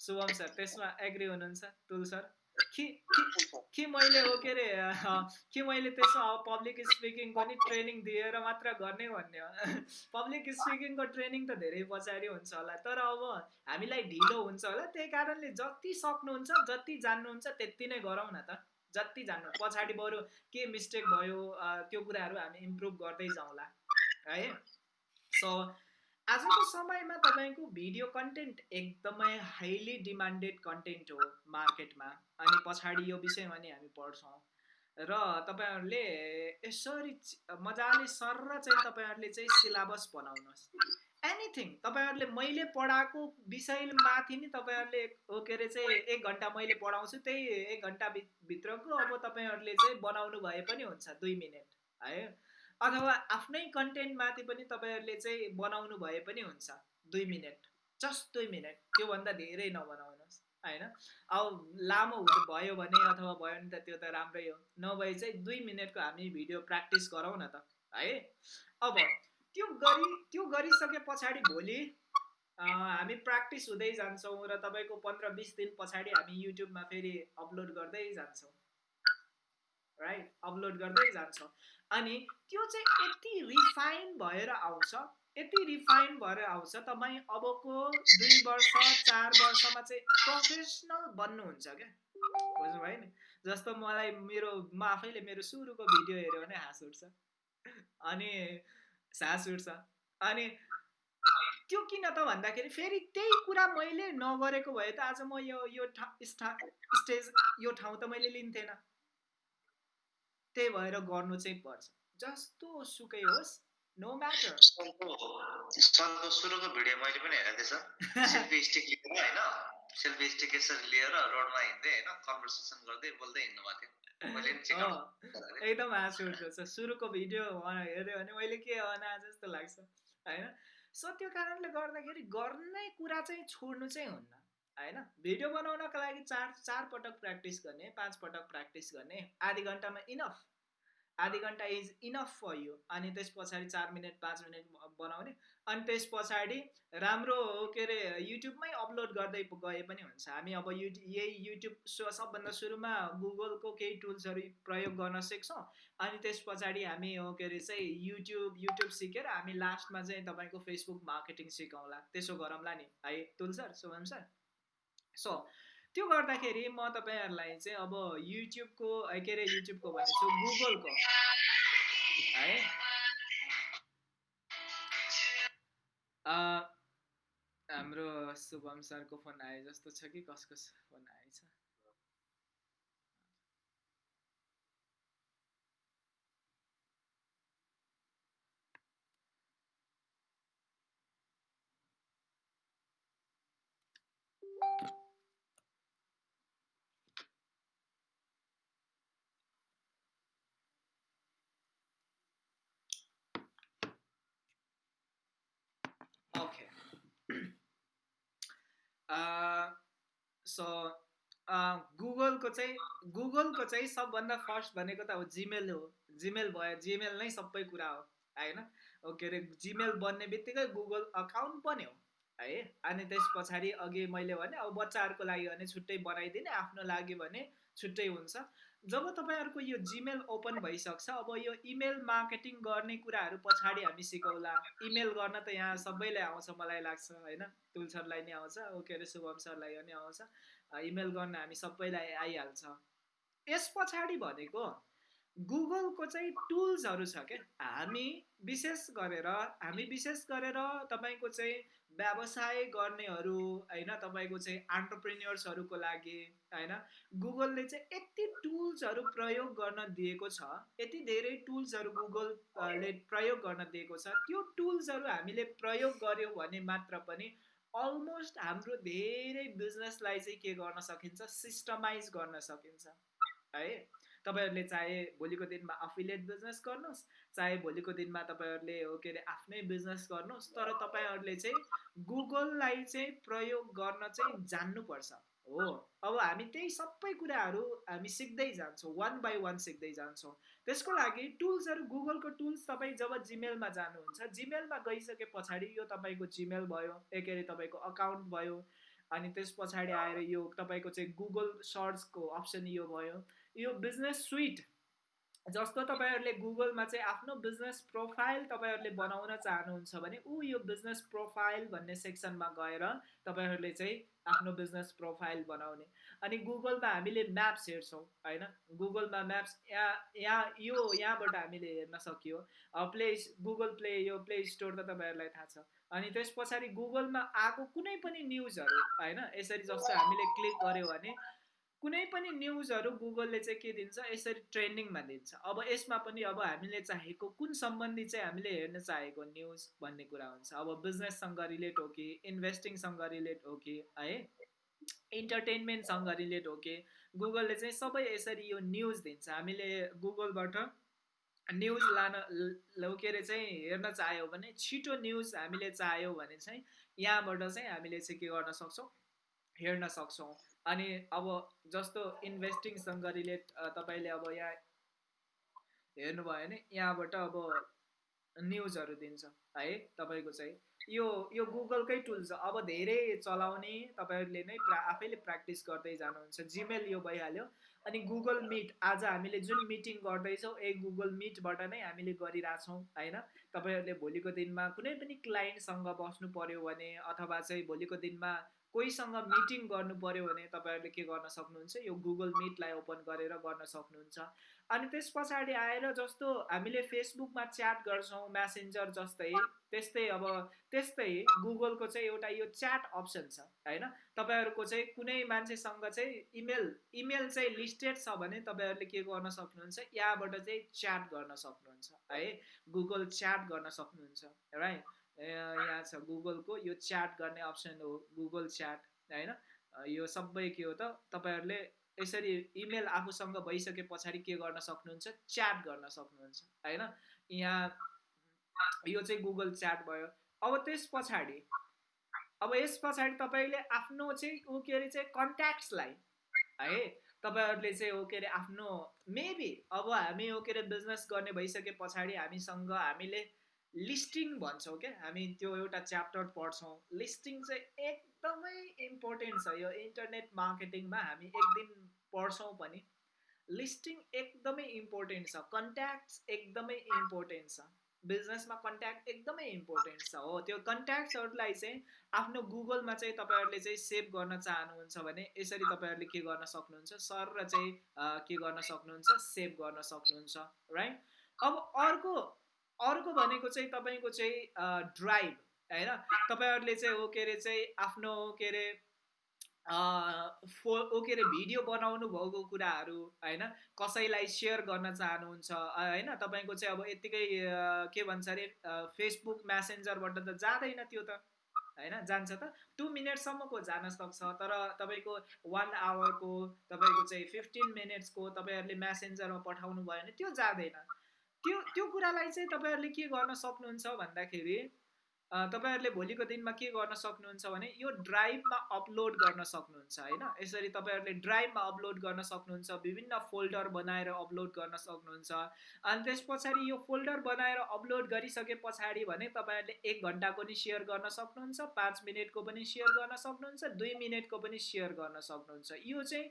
शुभम सर त्यसमा एग्री हुनुहुन्छ? तुल सर? कि मैले हो के अरे कि मैले त्यसमा अब पब्लिक स्पिकिङ पनि ट्रेनिङ दिएर मात्र गर्ने भन्ने पब्लिक स्पिकिङको ट्रेनिङ त धेरै पछाडि हुन्छ होला तर अब हामीलाई ढिलो हुन्छ होला त्यही कारणले जति सक्नुहुन्छ जति जान्नुहुन्छ त्यति नै गरौँ न त। जति जान्नु पछाडि बरु के मिस्टेक भयो त्यो कुराहरू हामी इम्प्रुभ गर्दै जाउँला है? सो आजको समयमा तपाईँको भिडियो कन्टेन्ट एकदमै हाइली डिमान्डेड कन्टेन्ट हो मार्केटमा अनि पछाडि यो विषयमा नि हामी पढ्छौँ। र तपाईँहरूले यसरी मजाले सर चाहिँ तपाईँहरूले चाहिँ सिलेबस बनाउनुहोस्। एनिथिङ तपाईँहरूले मैले पढाएको विषयमाथि नि तपाईँहरूले के अरे चाहिँ एक घन्टा मैले पढाउँछु त्यही एक घन्टा भित्रको अब तपाईँहरूले चाहिँ बनाउनु भए पनि हुन्छ दुई मिनट है? अथवा आफ्नै कन्टेन्टमाथि पनि तपाईँहरूले चाहिँ बनाउनु भए पनि हुन्छ। दुई मिनट जस्ट दुई मिनट त्योभन्दा धेरै नबनाउनुहोस् होइन? अब लामो भयो भने अथवा भयो भने त त्यो त राम्रै हो। नभए चाहिँ दुई मिनटको हामी भिडियो प्र्याक्टिस गरौँ न त है? अब त्यो गरी त्यो गरिसके पछाडि भोलि हामी प्र्याक्टिस हुँदै जान्छौँ र तपाईँको पन्ध्र बिस दिन पछाडि हामी युट्युबमा फेरि अपलोड गर्दै जान्छौँ। राइट? अपलोड गर्दै जान्छौँ। अनि त्यो चाहिँ यति रिफाइन भएर आउँछ यति रिफाइन भएर आउँछ तपाईँ अबको दुई वर्ष चार वर्षमा चाहिँ प्रोफेसनल बन्नुहुन्छ क्या? बुझ्नु भयो नि जस्तो मलाई मेरो म आफैले मेरो सुरुको भिडियो हेऱ्यो भने हाँस उठ्छ। अनि सास उठ्छ। अनि त्यो किन त भन्दाखेरि फेरि त्यही कुरा मैले नगरेको भए त आज म यो यो स्टेज यो ठाउँ त मैले लिन्थेन। त्यही भएर गर्नु चाहिँ पर्छ। जस्तो सुकै होस् नो म्याटर सुरुको भिडियो मैले पनि हेरेको थिएँ सेल्फी स्टिक लिएर होइन? सेल्फी स्टिक यसरी लिएर रोडमा हिँड्दै होइन? कन्भर्सेसन गर्दै बोल्दै हिँड्नु भएको थियो। एकदम हाँस उठ्छ सुरुको भिडियो हेऱ्यो भने मैले के अना जस्तो लाग्छ होइन? सो त्यो कारणले गर्दाखेरि गर्ने कुरा चाहिँ छोड्नु चाहिँ हुन्न। होइन? भिडियो बनाउनको लागि चार चार पटक प्र्याक्टिस गर्ने पाँच पटक प्र्याक्टिस गर्ने आधी घन्टामा इनफ आधी घन्टा इज इनफ फर यु अनि त्यस पछाडि चार मिनट पाँच मिनट बनाउने। अनि त्यस पछाडि राम्रो के अरे युट्युबमै अपलोड गर्दै गए पनि हुन्छ। हामी अब युट्युब यही युट्युब सबभन्दा सुरुमा गुगलको केही टुल्सहरू प्रयोग गर्न सिक्छौँ। अनि त्यस पछाडि हामी के अरे चाहिँ युट्युब युट्युब सिकेर हामी लास्टमा चाहिँ तपाईँको फेसबुक मार्केटिङ सिकाउँला त्यसो गरौँला नि। है Tul sir Shubham sir. So त्यो गर्दाखेरि म तपाईँहरूलाई चाहिँ अब युट्युबको के अरे युट्युबको भनेको गुगलको है। हाम्रो शुभम सरको फोन आए जस्तो छ कि कसको फोन आएछ सो गुगलको चाहिँ गुगलको चाहिँ सबभन्दा फर्स्ट भनेको त अब जिमेल हो। जिमेल भयो जिमेल नै सबै कुरा हो होइन के अरे जिमेल बन्ने बित्तिकै गुगल अकाउन्ट बन्यो है? अनि त्यस पछाडि अघि मैले भने अब बच्चाहरूको लागि भने छुट्टै बनाइदिने आफ्नो लागि भने छुट्टै हुन्छ। जब तपाईँहरूको यो जिमेल ओपन भइसक्छ अब यो इमेल मार्केटिङ गर्ने कुराहरू पछाडि हामी सिकौला। इमेल गर्न त यहाँ सबैलाई आउँछ मलाई लाग्छ होइन? तुल सरलाई नै आउँछ के अरे शुभम सरलाई पनि आउँछ। इमेल गर्न हामी सबैलाई आइहाल्छ। यस पछाडि भनेको गुगलको चाहिँ टुल्सहरू छ क्या हामी विशेष गरेर हामी विशेष गरेर तपाईँको चाहिँ व्यवसाय गर्नेहरू होइन तपाईँको चाहिँ अन्टरप्रेन्यर्सहरूको लागि होइन गुगलले चाहिँ यति टुल्सहरू प्रयोग गर्न दिएको छ यति धेरै टुल्सहरू गुगलले प्रयोग गर्न दिएको छ त्यो टुल्सहरू हामीले प्रयोग गऱ्यौँ भने मात्र पनि अलमोस्ट हाम्रो धेरै बिजनेसलाई चाहिँ के गर्न सकिन्छ सिस्टमाइज गर्न सकिन्छ है। तपाईँहरूले चाहे भोलिको दिनमा अफिलिएट बिजनेस गर्नुहोस् चाहे भोलिको दिनमा तपाईँहरूले हो के अरे आफ्नै बिजनेस गर्नुहोस् तर तपाईँहरूले चाहिँ गुगललाई चाहिँ प्रयोग गर्न चाहिँ जान्नुपर्छ। हो अब हामी त्यही सबै कुराहरू हामी सिक्दै जान्छौँ वान बाई वान सिक्दै जान्छौँ। त्यसको लागि टुल्सहरू गुगलको टुल्स तपाईँ जब जिमेलमा जानुहुन्छ जिमेलमा गइसके पछाडि यो तपाईँको जिमेल भयो एक अरे तपाईँको अकाउन्ट भयो अनि त्यस पछाडि आएर यो तपाईँको चाहिँ गुगल सर्चको अप्सन यो भयो। यो बिजनेस सुइट जस्तो तपाईँहरूले गुगलमा चाहिँ आफ्नो बिजनेस प्रोफाइल तपाईँहरूले बनाउन चाहनुहुन्छ भने ऊ यो बिजनेस प्रोफाइल भन्ने सेक्सनमा गएर तपाईँहरूले चाहिँ आफ्नो बिजनेस प्रोफाइल बनाउने। अनि गुगलमा हामीले म्याप्स हेर्छौँ होइन? गुगलमा म्याप्स यहाँ यहाँ यो यहाँबाट हामीले हेर्न सकियो। प्ले गुगल प्ले यो प्ले स्टोर त तपाईँहरूलाई थाहा छ। अनि त्यस पछाडि गुगलमा आएको कुनै पनि न्युजहरू होइन? यसरी जस्तो हामीले क्लिक गऱ्यो भने कुनै पनि न्युजहरू गुगलले चाहिँ के दिन्छ यसरी ट्रेन्डिङमा दिन्छ। अब यसमा पनि अब हामीले चाहेको कुन सम्बन्धी चाहिँ हामीले हेर्न चाहेको न्युज भन्ने कुरा हुन्छ। अब बिजनेससँग रिलेट हो कि इन्भेस्टिङसँग रिलेट हो कि है? इन्टरटेन्मेन्टसँग रिलेट हो कि गुगलले चाहिँ सबै यसरी यो न्युज दिन्छ। हामीले गुगलबाट न्युज लान के अरे चाहिँ हेर्न चाह्यौँ भने छिटो न्युज हामीले चाह्यौँ भने चाहिँ यहाँबाट चाहिँ हामीले चाहिँ के गर्न सक्छौँ? हेर्न सक्छौँ। अनि अब जस्तो इन्भेस्टिङसँग रिलेट तपाईँले अब यहाँ हेर्नुभयो भने यहाँबाट अब न्युजहरू दिन्छ है तपाईँको चाहिँ। यो यो गुगलकै टुल छ। अब धेरै चलाउने तपाईँहरूले नै प्रा आफैले प्र्याक्टिस गर्दै जानुहुन्छ। जिमेल यो भइहाल्यो। अनि गुगल मिट आज हामीले जुन मिटिङ गर्दैछौँ ए गुगल मिटबाट नै हामीले गरिरहेछौँ होइन? तपाईँहरूले भोलिको दिनमा कुनै पनि क्लाइन्टसँग बस्नु पऱ्यो भने अथवा चाहिँ भोलिको दिनमा कोहीसँग मिटिङ गर्नु पऱ्यो भने तपाईँहरूले के गर्न सक्नुहुन्छ? यो गुगल मिटलाई ओपन गरेर गर्न सक्नुहुन्छ। अनि त्यस पछाडि आएर जस्तो हामीले फेसबुकमा च्याट गर्छौँ म्यासेन्जर जस्तै त्यस्तै अब त्यस्तै गुगलको चाहिँ एउटा यो च्याट अप्सन छ होइन? तपाईँहरूको चाहिँ कुनै मान्छेसँग चाहिँ इमेल इमेल चाहिँ लिस्टेड छ भने तपाईँहरूले के गर्न सक्नुहुन्छ? यहाँबाट चाहिँ च्याट गर्न सक्नुहुन्छ है? गुगल च्याट गर्न सक्नुहुन्छ राइट? यहाँ छ गुगलको यो च्याट गर्ने अप्सन हो गुगल च्याट होइन? यो सबै के हो त तपाईँहरूले यसरी इमेल आफूसँग भइसके पछाडि के गर्न सक्नुहुन्छ? च्याट गर्न सक्नुहुन्छ होइन? यहाँ यो चाहिँ गुगल च्याट भयो। अब त्यस पछाडि अब यस पछाडि तपाईँले आफ्नो चाहिँ ऊ के अरे चाहिँ कन्ट्याक्ट्सलाई है? तपाईँहरूले चाहिँ हो के अरे आफ्नो मेबी अब हामी हो के अरे बिजनेस गर्ने भइसके पछाडि हामीसँग हामीले लिस्टिङ भन्छौँ क्या। हामी त्यो एउटा च्याप्टर पढ्छौँ। लिस्टिङ चाहिँ एकदमै इम्पोर्टेन्ट छ। यो इन्टरनेट मार्केटिङमा हामी एक दिन पढ्छौँ पनि। लिस्टिङ एकदमै इम्पोर्टेन्ट छ। कन्ट्याक्ट्स एकदमै इम्पोर्टेन्ट छ। बिजनेसमा कन्ट्याक्ट एकदमै इम्पोर्टेन्ट छ हो। त्यो कन्ट्याक्ट्सहरूलाई चाहिँ आफ्नो गुगलमा चाहिँ तपाईँहरूले चाहिँ सेभ गर्न चाहनुहुन्छ भने यसरी तपाईँहरूले के गर्न सक्नुहुन्छ? सर र चाहिँ के गर्न सक्नुहुन्छ? सेभ गर्न सक्नुहुन्छ। राइट? अब अर्को अर्को भनेको चाहिँ तपाईँको चाहिँ ड्राइभ होइन? तपाईँहरूले चाहिँ हो के अरे चाहिँ आफ्नो के अरे फो के अरे भिडियो बनाउनु भएको कुराहरू होइन? कसैलाई सेयर गर्न चाहनुहुन्छ होइन? तपाईँको चाहिँ अब यत्तिकै के भन्छ अरे फेसबुक म्यासेन्जरबाट त जाँदैन त्यो त होइन? जान्छ त। टु मिनटसम्मको जान सक्छ तर तपाईँको वान आवरको तपाईँको चाहिँ फिफ्टिन मिनट्सको तपाईँहरूले म्यासेन्जरमा पठाउनु भयो भने त्यो जाँदैन। त्यो त्यो कुरालाई चाहिँ तपाईँहरूले के गर्न सक्नुहुन्छ भन्दाखेरि तपाईँहरूले भोलिको दिनमा के गर्न सक्नुहुन्छ भने यो ड्राइभमा अपलोड गर्न सक्नुहुन्छ होइन? यसरी तपाईँहरूले ड्राइभमा अपलोड गर्न सक्नुहुन्छ विभिन्न फोल्डर बनाएर अपलोड गर्न सक्नुहुन्छ अनि त्यस पछाडि यो फोल्डर बनाएर अपलोड गरिसके पछाडि भने तपाईँहरूले एक घन्टाको नि सेयर गर्न सक्नुहुन्छ पाँच मिनटको पनि सेयर गर्न सक्नुहुन्छ दुई मिनटको पनि सेयर गर्न सक्नुहुन्छ। यो चाहिँ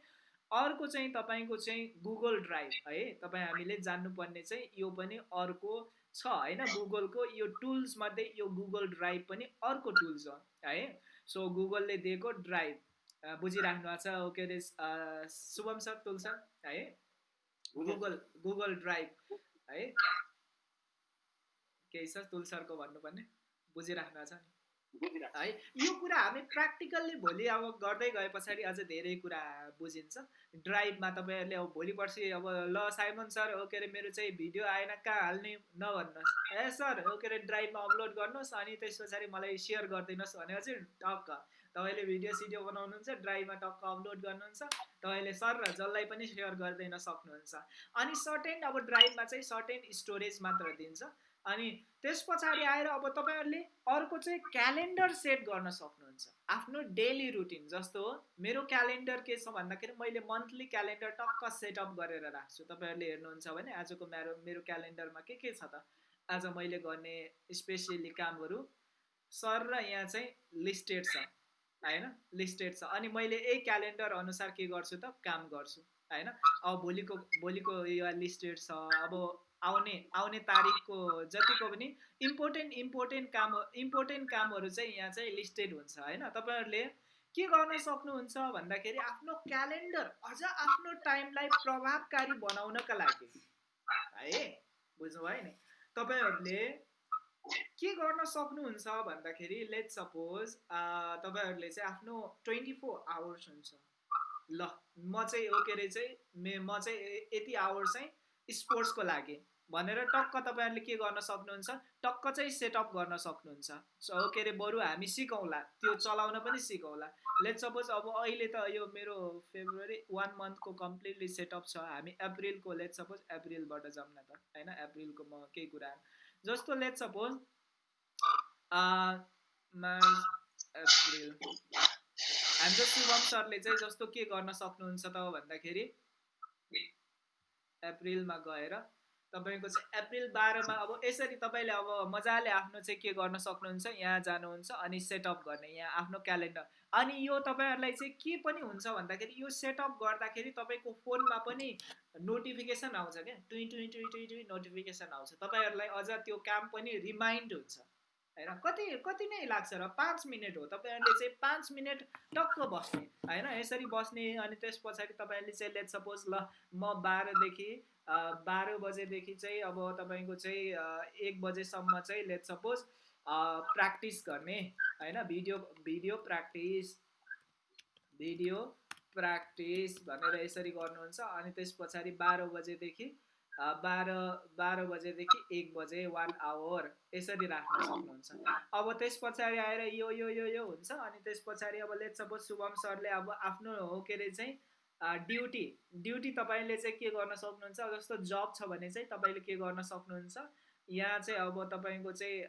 अर्को चाहिँ तपाईँको चाहिँ गुगल ड्राइभ है तपाईँ हामीले जान्नुपर्ने चाहिँ यो पनि अर्को छ होइन गुगलको यो टुल्समध्ये यो गुगल ड्राइभ पनि अर्को टुल्स हो है। सो गुगलले दिएको ड्राइभ बुझिराख्नु भएको छ के अरे शुभम सर तुल सर है। गुगल गुगल ड्राइभ है। केही छ तुल सरको भन्नुपर्ने? बुझिराख्नु भएको छ नि। है? यो कुरा हामी प्र्याक्टिकल्ली भोलि अब गर्दै गए पछाडि अझ धेरै कुरा बुझिन्छ। ड्राइभमा तपाईँहरूले अब भोलि पर्सि अब ल साइमन सर हो के अरे मेरो चाहिँ भिडियो आएन कहाँ हाल्ने नभन्नुहोस्। ए सर हो के अरे ड्राइभमा अपलोड गर्नुहोस् अनि त्यस पछाडि मलाई सेयर गरिदिनुहोस् भने चाहिँ टक्क। तपाईँले भिडियो सिडियो बनाउनुहुन्छ ड्राइभमा टक्क अपलोड गर्नुहुन्छ। तपाईँले सर र जसलाई पनि सेयर गरिदिन सक्नुहुन्छ। अनि सर्टेन अब ड्राइभमा चाहिँ सर्टेन स्टोरेज मात्र दिन्छ। अनि त्यस पछाडि आएर अब तपाईँहरूले अर्को चाहिँ क्यालेन्डर सेट गर्न सक्नुहुन्छ। आफ्नो डेली रुटिन जस्तो मेरो क्यालेन्डर के छ भन्दाखेरि मैले मन्थली क्यालेन्डर टक्क सेटअप गरेर राख्छु। तपाईँहरूले हेर्नुहुन्छ भने आजको मेरो मेरो क्यालेन्डरमा के के छ त? आज मैले गर्ने स्पेसियली कामहरू सर र यहाँ चाहिँ लिस्टेड छ होइन? लिस्टेड छ। अनि मैले यही क्यालेन्डर अनुसार के गर्छु त? काम गर्छु होइन? अब भोलिको भोलिको यो लिस्टेड छ। अब आउने आउने तारिकको जतिको पनि इम्पोर्टेन्ट इम्पोर्टेन्ट काम इम्पोर्टेन्ट कामहरू चाहिँ यहाँ चाहिँ लिस्टेड हुन्छ होइन? तपाईँहरूले के गर्न सक्नुहुन्छ भन्दाखेरि आफ्नो क्यालेन्डर अझ आफ्नो टाइमलाई प्रभावकारी बनाउनका लागि। है? बुझ्नुभयो नि? तपाईँहरूले के गर्न सक्नुहुन्छ भन्दाखेरि लेट सपोज तपाईँहरूले चाहिँ आफ्नो ट्वेन्टी फोर आवर्स हुन्छ। ल म चाहिँ हो के अरे चाहिँ म चाहिँ यति आवर्स चाहिँ स्पोर्ट्सको लागि। भनेर टक्क तपाईँहरूले के गर्न सक्नुहुन्छ? टक्क चाहिँ सेटअप गर्न सक्नुहुन्छ। सो के अरे बरु हामी सिकौँला। त्यो चलाउन पनि सिकौँला। लेट सपोज अब अहिले त यो मेरो फेब्रुअरी वान मन्थको कम्प्लिटली सेटअप छ। हामी एप्रिलको लेट सपोज एप्रिलबाट जाउँ न त होइन? एप्रिलको म केही कुरा जस्तो लेट सपोज मार्च एप्रिल हाम्रो शुभम सरले चाहिँ जस्तो के गर्न सक्नुहुन्छ त भन्दाखेरि एप्रिलमा गएर तपाईँको चाहिँ एप्रिल बाह्रमा अब यसरी तपाईँले अब मजाले आफ्नो चाहिँ के गर्न सक्नुहुन्छ यहाँ जानुहुन्छ अनि सेटअप गर्ने यहाँ आफ्नो क्यालेन्डर। अनि यो तपाईँहरूलाई चाहिँ के पनि हुन्छ भन्दाखेरि यो सेटअप गर्दाखेरि तपाईँको फोनमा पनि नोटिफिकेसन आउँछ क्या। टुइ टुइ टुइ टुइ टुइ नोटिफिकेसन आउँछ। तपाईँहरूलाई अझ त्यो काम पनि रिमाइन्ड हुन्छ होइन? कति कति नै लाग्छ र पाँच मिनट हो। तपाईँहरूले चाहिँ पाँच मिनट टक्क बस्ने होइन? यसरी बस्ने अनि त्यस पछाडि तपाईँहरूले चाहिँ लेट सपोज ल म बाह्रदेखि बाह्र बजेदेखि चाहिँ अब तपाईँको चाहिँ एक बजेसम्म चाहिँ लेट सपोज प्र्याक्टिस गर्ने होइन? Video video practice video practice भनेर यसरी गर्नुहुन्छ। अनि त्यस पछाडि बाह्र बजेदेखि बाह्र बाह्र बजेदेखि एक बजे वान आवर यसरी राख्न सक्नुहुन्छ। अब त्यस पछाडि आएर यो यो यो हुन्छ। अनि त्यस पछाडि अब लेट सपोज शुभम सरले अब आफ्नो हो के अरे चाहिँ ड्युटी ड्युटी तपाईँले चाहिँ के गर्न सक्नुहुन्छ? जस्तो जब छ भने चाहिँ तपाईँले के गर्न सक्नुहुन्छ? यहाँ चाहिँ अब तपाईँको चाहिँ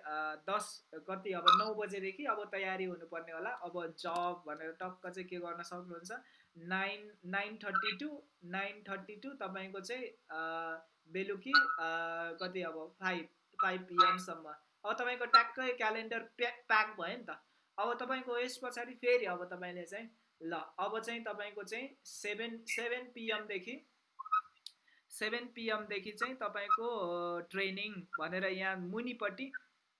दस कति अब नौ बजेदेखि अब तयारी हुनुपर्ने होला। अब जब भनेर टक्क चाहिँ के गर्न सक्नुहुन्छ? Nine nine thirty two nine thirty two तपाईँको चाहिँ बेलुकी कति अब फाइभ फाइभ पिएमसम्म अब तपाईँको ट्याक्कै क्यालेन्डर प्याक प्याक भयो नि त। अब तपाईँको यस पछाडि फेरि अब तपाईँले चाहिँ ल अब चाहिँ तपाईँको चाहिँ सेभेन सेभेन पिएमदेखि सेभेन पिएमदेखि चाहिँ तपाईँको ट्रेनिङ भनेर यहाँ मुनिपट्टि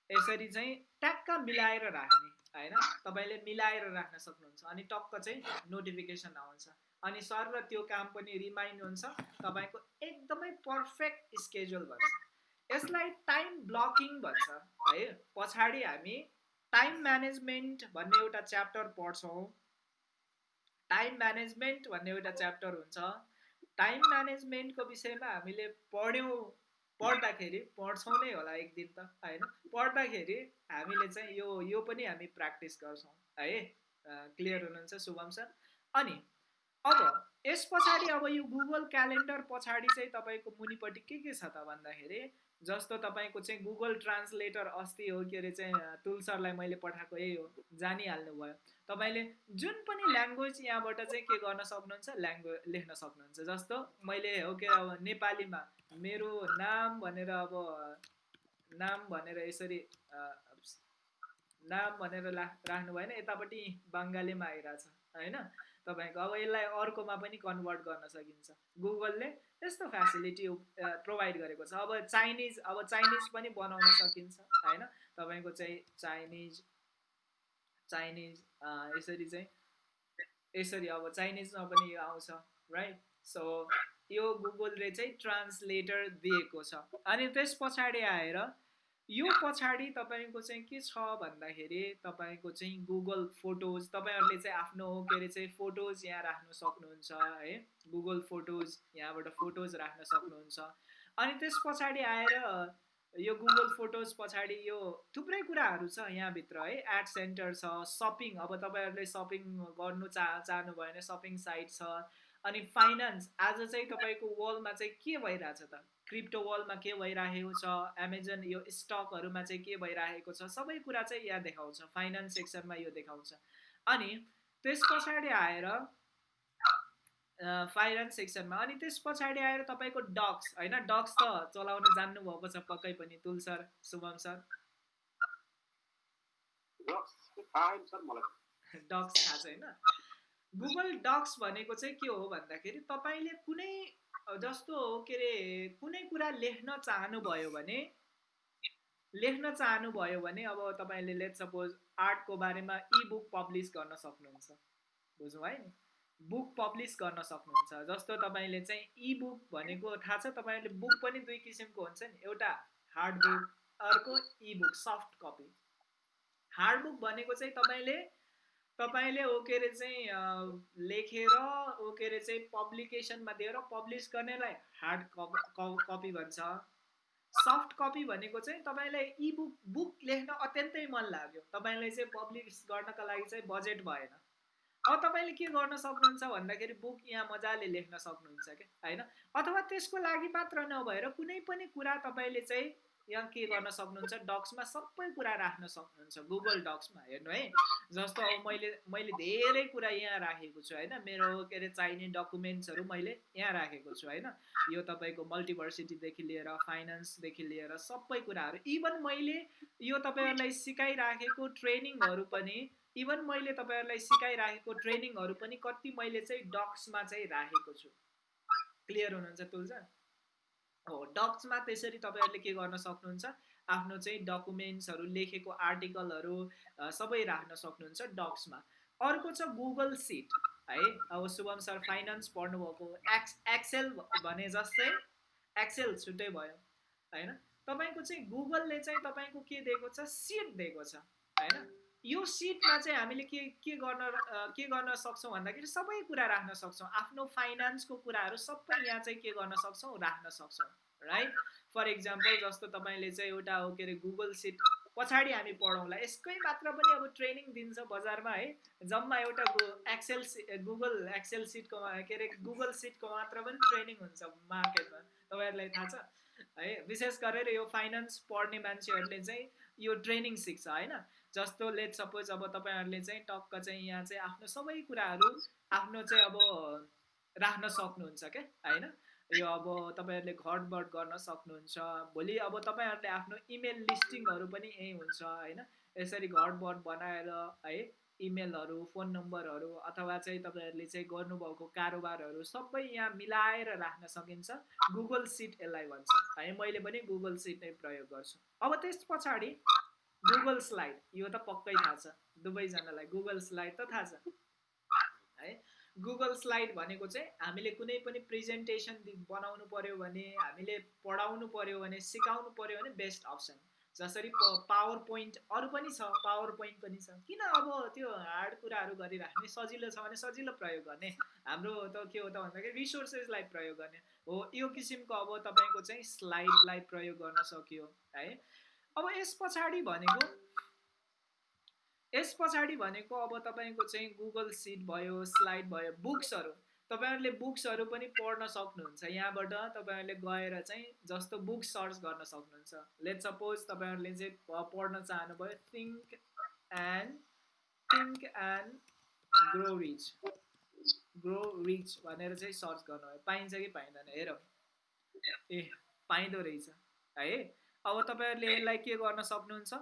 यसरी चाहिँ ट्याक्क मिलाएर राख्ने होइन? तपाईँले मिलाएर राख्न सक्नुहुन्छ अनि टक्क चाहिँ नोटिफिकेसन आउँछ। अनि सर र त्यो काम पनि रिमाइन्ड हुन्छ तपाईँको एकदमै पर्फेक्ट स्केड्युल भन्छ। यसलाई टाइम ब्लकिङ भन्छ है? पछाडि हामी टाइम म्यानेजमेन्ट भन्ने एउटा च्याप्टर पढ्छौँ। टाइम म्यानेजमेन्ट भन्ने एउटा च्याप्टर हुन्छ। टाइम म्यानेजमेन्टको विषयमा हामीले पढ्यौँ पढ्दाखेरि पढ्छौँ नै होला एक दिन त होइन? पढ्दाखेरि हामीले चाहिँ यो यो पनि हामी प्र्याक्टिस गर्छौँ है? क्लियर हुनुहुन्छ शुभम सर? अनि अब यस पछाडि अब यो गुगल क्यालेन्डर पछाडि चाहिँ तपाईँको मुनिपट्टि के के छ त भन्दाखेरि जस्तो तपाईँको चाहिँ गुगल ट्रान्सलेटर अस्ति हो के अरे चाहिँ तुलसरलाई मैले पठाएको यही हो जानिहाल्नु भयो तपाईँले जुन पनि ल्याङ्ग्वेज यहाँबाट चाहिँ के गर्न सक्नुहुन्छ ल्याङ्ग्वेज लेख्न सक्नुहुन्छ। जस्तो मैले हो के अब नेपालीमा मेरो नाम भनेर अब नाम भनेर यसरी नाम भनेर राख्नु भएन यतापट्टि बङ्गालीमा आइरहेछ होइन? तपाईँको। अब यसलाई अर्कोमा पनि कन्भर्ट गर्न सकिन्छ। गुगलले त्यस्तो फेसिलिटी प्रोभाइड गरेको छ। अब चाइनिज अब चाइनिज पनि बनाउन सकिन्छ होइन? तपाईँको चाहिँ चाइनिज चाइनिज यसरी चाहिँ यसरी अब चाइनिजमा पनि यो आउँछ राइट सो यो गुगलले चाहिँ ट्रान्सलेटर दिएको छ। अनि त्यस पछाडि आएर यो पछाडि तपाईँको चाहिँ के छ भन्दाखेरि तपाईँको चाहिँ गुगल फोटोज तपाईँहरूले चाहिँ आफ्नो के अरे चाहिँ फोटोज यहाँ राख्न सक्नुहुन्छ है? गुगल फोटोज यहाँबाट फोटोज राख्न सक्नुहुन्छ। अनि त्यस पछाडि आएर यो गुगल फोटोज पछाडि यो थुप्रै कुराहरू छ यहाँभित्र है? एड सेन्टर छ सपिङ अब तपाईँहरूले सपिङ गर्नु चाह चाहनुभयो भने सपिङ साइट छ। अनि फाइनेन्स आज चाहिँ तपाईँको वर्ल्डमा चाहिँ के भइरहेछ त? क्रिप्टो वर्ल्डमा के भइरहेको छ? एमाजोन यो स्टकहरूमा चाहिँ के भइरहेको छ? सबै कुरा चाहिँ यहाँ देखाउँछ। फाइनेन्स सेक्सनमा यो देखाउँछ। अनि त्यस पछाडि आएर फाइनेन्स सेक्सनमा अनि त्यस पछाडि आएर तपाईँको डक्स होइन? डक्स त चलाउन जान्नुभएको छ पक्कै पनि तुल सर शुभम सर। डक्स थाहा छ होइन? गुगल डक्स भनेको चाहिँ के हो भन्दाखेरि तपाईँले कुनै जस्तो के अरे कुनै कुरा लेख्न चाहनुभयो भने लेख्न चाहनुभयो भने अब तपाईँले लेट सपोज आर्टको बारेमा इ बुक पब्लिस गर्न सक्नुहुन्छ। बुझ्नु है बुक पब्लिस गर्न सक्नुहुन्छ। जस्तो तपाईँले चाहिँ इ बुक भनेको थाहा छ तपाईँहरूले बुक पनि दुई किसिमको हुन्छ नि। एउटा हार्ड बुक अर्को e book soft copy hard book भनेको चाहिँ तपाईँले तपाईँले ओ के अरे चाहिँ लेखेर ओ के अरे चाहिँ पब्लिकेसनमा दिएर पब्लिस गर्नेलाई हार्ड कपी भन्छ। सफ्ट कपी भनेको चाहिँ तपाईँलाई इ बुक बुक लेख्न अत्यन्तै मन लाग्यो। तपाईँलाई चाहिँ पब्लिस गर्नको लागि चाहिँ बजेट भएन। अब तपाईँले के गर्न सक्नुहुन्छ भन्दाखेरि बुक यहाँ मजाले लेख्न सक्नुहुन्छ क्या होइन? अथवा त्यसको लागि मात्र नभएर कुनै पनि कुरा तपाईँले चाहिँ यहाँ के गर्न सक्नुहुन्छ? डक्समा सबै कुरा राख्न सक्नुहुन्छ। गुगल डक्समा हेर्नु है। जस्तो अब मैले मैले धेरै कुरा यहाँ राखेको छु होइन? मेरो के अरे चाहिने डकुमेन्ट्सहरू मैले यहाँ राखेको छु होइन? यो तपाईँको मल्टिभर्सिटीदेखि लिएर फाइनेन्सदेखि लिएर सबै कुराहरू। इभन मैले यो तपाईँहरूलाई सिकाइराखेको ट्रेनिङहरू पनि इभन मैले तपाईँहरूलाई सिकाइराखेको ट्रेनिङहरू पनि कति मैले चाहिँ डक्समा चाहिँ राखेको छु। क्लियर हुनुहुन्छ तुलजा? हो डक्समा त्यसरी तपाईँहरूले के गर्न सक्नुहुन्छ? आफ्नो चाहिँ डकुमेन्ट्सहरू लेखेको आर्टिकलहरू सबै राख्न सक्नुहुन्छ डक्समा अर्को छ गुगल सिट है? अब शुभम सर फाइनेन्स पढ्नुभएको एक्स एक्सेल भने जस्तै एक्सेल छुट्टै भयो होइन? तपाईँको चाहिँ गुगलले चाहिँ तपाईँको के दिएको छ? सिट दिएको छ होइन? यो सिटमा चाहिँ हामीले के के गर्न के गर्न सक्छौँ भन्दाखेरि सबै कुरा राख्न सक्छौँ। आफ्नो फाइनेन्सको कुराहरू सबै यहाँ चाहिँ के गर्न सक्छौँ? राख्न सक्छौँ राइट फर इक्जाम्पल जस्तो तपाईँले चाहिँ एउटा के अरे गुगल सिट पछाडि हामी पढौँला। यसकै मात्र पनि अब ट्रेनिङ दिन्छ बजारमा है? जम्मा एउटा एक्सेल गुगल एक्सेल सिटको के अरे गुगल सिटको मात्र पनि ट्रेनिङ हुन्छ मार्केटमा। तपाईँहरूलाई थाहा छ है? विशेष गरेर यो फाइनेन्स पढ्ने मान्छेहरूले चाहिँ यो ट्रेनिङ सिक्छ होइन? जस्तो लेट सपोज अब तपाईँहरूले चाहिँ टक्क चाहिँ यहाँ चाहिँ आफ्नो सबै कुराहरू आफ्नो चाहिँ अब राख्न सक्नुहुन्छ क्या होइन? यो अब तपाईँहरूले घटबड गर्न सक्नुहुन्छ भोलि अब तपाईँहरूले आफ्नो इमेल लिस्टिङहरू पनि यहीँ हुन्छ होइन? यसरी घटबड बनाएर है इमेलहरू फोन नम्बरहरू अथवा चाहिँ तपाईँहरूले चाहिँ गर्नुभएको कारोबारहरू सबै यहाँ मिलाएर राख्न सकिन्छ। गुगल सिट यसलाई भन्छ। है मैले पनि गुगल सिट नै प्रयोग गर्छु। अब त्यस पछाडि गुगल स्लाइड यो त पक्कै थाहा छ। दुवैजनालाई गुगल स्लाइड त थाहा छ। है? गुगल स्लाइड भनेको चाहिँ हामीले कुनै पनि प्रेजेन्टेसन बनाउनु पऱ्यो भने हामीले पढाउनु पऱ्यो भने सिकाउनु पऱ्यो भने बेस्ट अप्सन जसरी पावर पोइन्ट अरू पनि छ। पावर पोइन्ट पनि छ। किन अब त्यो हार्ड कुराहरू गरिराख्ने सजिलो छ भने सजिलो प्रयोग गर्ने। हाम्रो त के हो त भन्दाखेरि रिसोर्सेसलाई प्रयोग गर्ने। हो यो किसिमको अब तपाईँको चाहिँ स्लाइडलाई प्रयोग गर्न सक्यो। है? अब यस पछाडि भनेको यस पछाडि भनेको अब तपाईँको चाहिँ गुगल सिट भयो स्लाइड भयो बुक्सहरू तपाईँहरूले बुक्सहरू पनि पढ्न सक्नुहुन्छ। यहाँबाट तपाईँहरूले गएर चाहिँ जस्तो बुक सर्च गर्न सक्नुहुन्छ। लेट सपोज तपाईँहरूले चाहिँ पढ्न चाहनुभयो think and think and grow rich grow rich भनेर चाहिँ सर्च गर्नुभयो पाइन्छ कि पाइँदैन? हेरौँ। ए पाइँदो रहेछ। है? अब तपाईँहरूले यसलाई के गर्न सक्नुहुन्छ?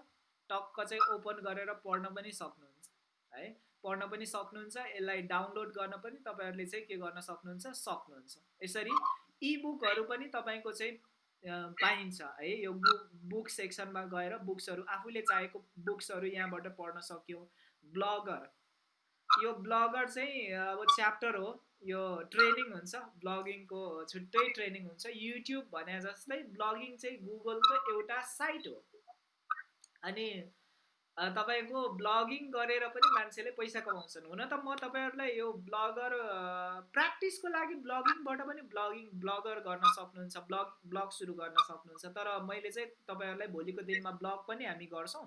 टक्क चाहिँ ओपन गरेर पढ्न पनि सक्नुहुन्छ है? पढ्न पनि सक्नुहुन्छ यसलाई डाउनलोड गर्न पनि तपाईँहरूले चाहिँ के गर्न सक्नुहुन्छ? सक्नुहुन्छ। यसरी इबुकहरू पनि तपाईँको चाहिँ पाइन्छ है? यो बुक बुक सेक्सनमा गएर बुक्सहरू आफूले चाहेको बुक्सहरू यहाँबाट पढ्न सक्यो। ब्लगर यो ब्लगर चाहिँ अब च्याप्टर हो। यो ट्रेनिङ हुन्छ ब्लगिङको छुट्टै ट्रेनिङ हुन्छ। युट्युब भने जस्तै ब्लगिङ चाहिँ गुगलको एउटा साइट हो। अनि तपाईँको ब्लगिङ गरेर पनि मान्छेले पैसा कमाउँछन्। हुन त म तपाईँहरूलाई यो ब्लगर प्र्याक्टिसको लागि ब्लगिङबाट पनि ब्लगिङ ब्लगर गर्न सक्नुहुन्छ ब्लग ब्लग सुरु गर्न सक्नुहुन्छ। तर मैले चाहिँ तपाईँहरूलाई भोलिको दिनमा ब्लग पनि हामी गर्छौँ।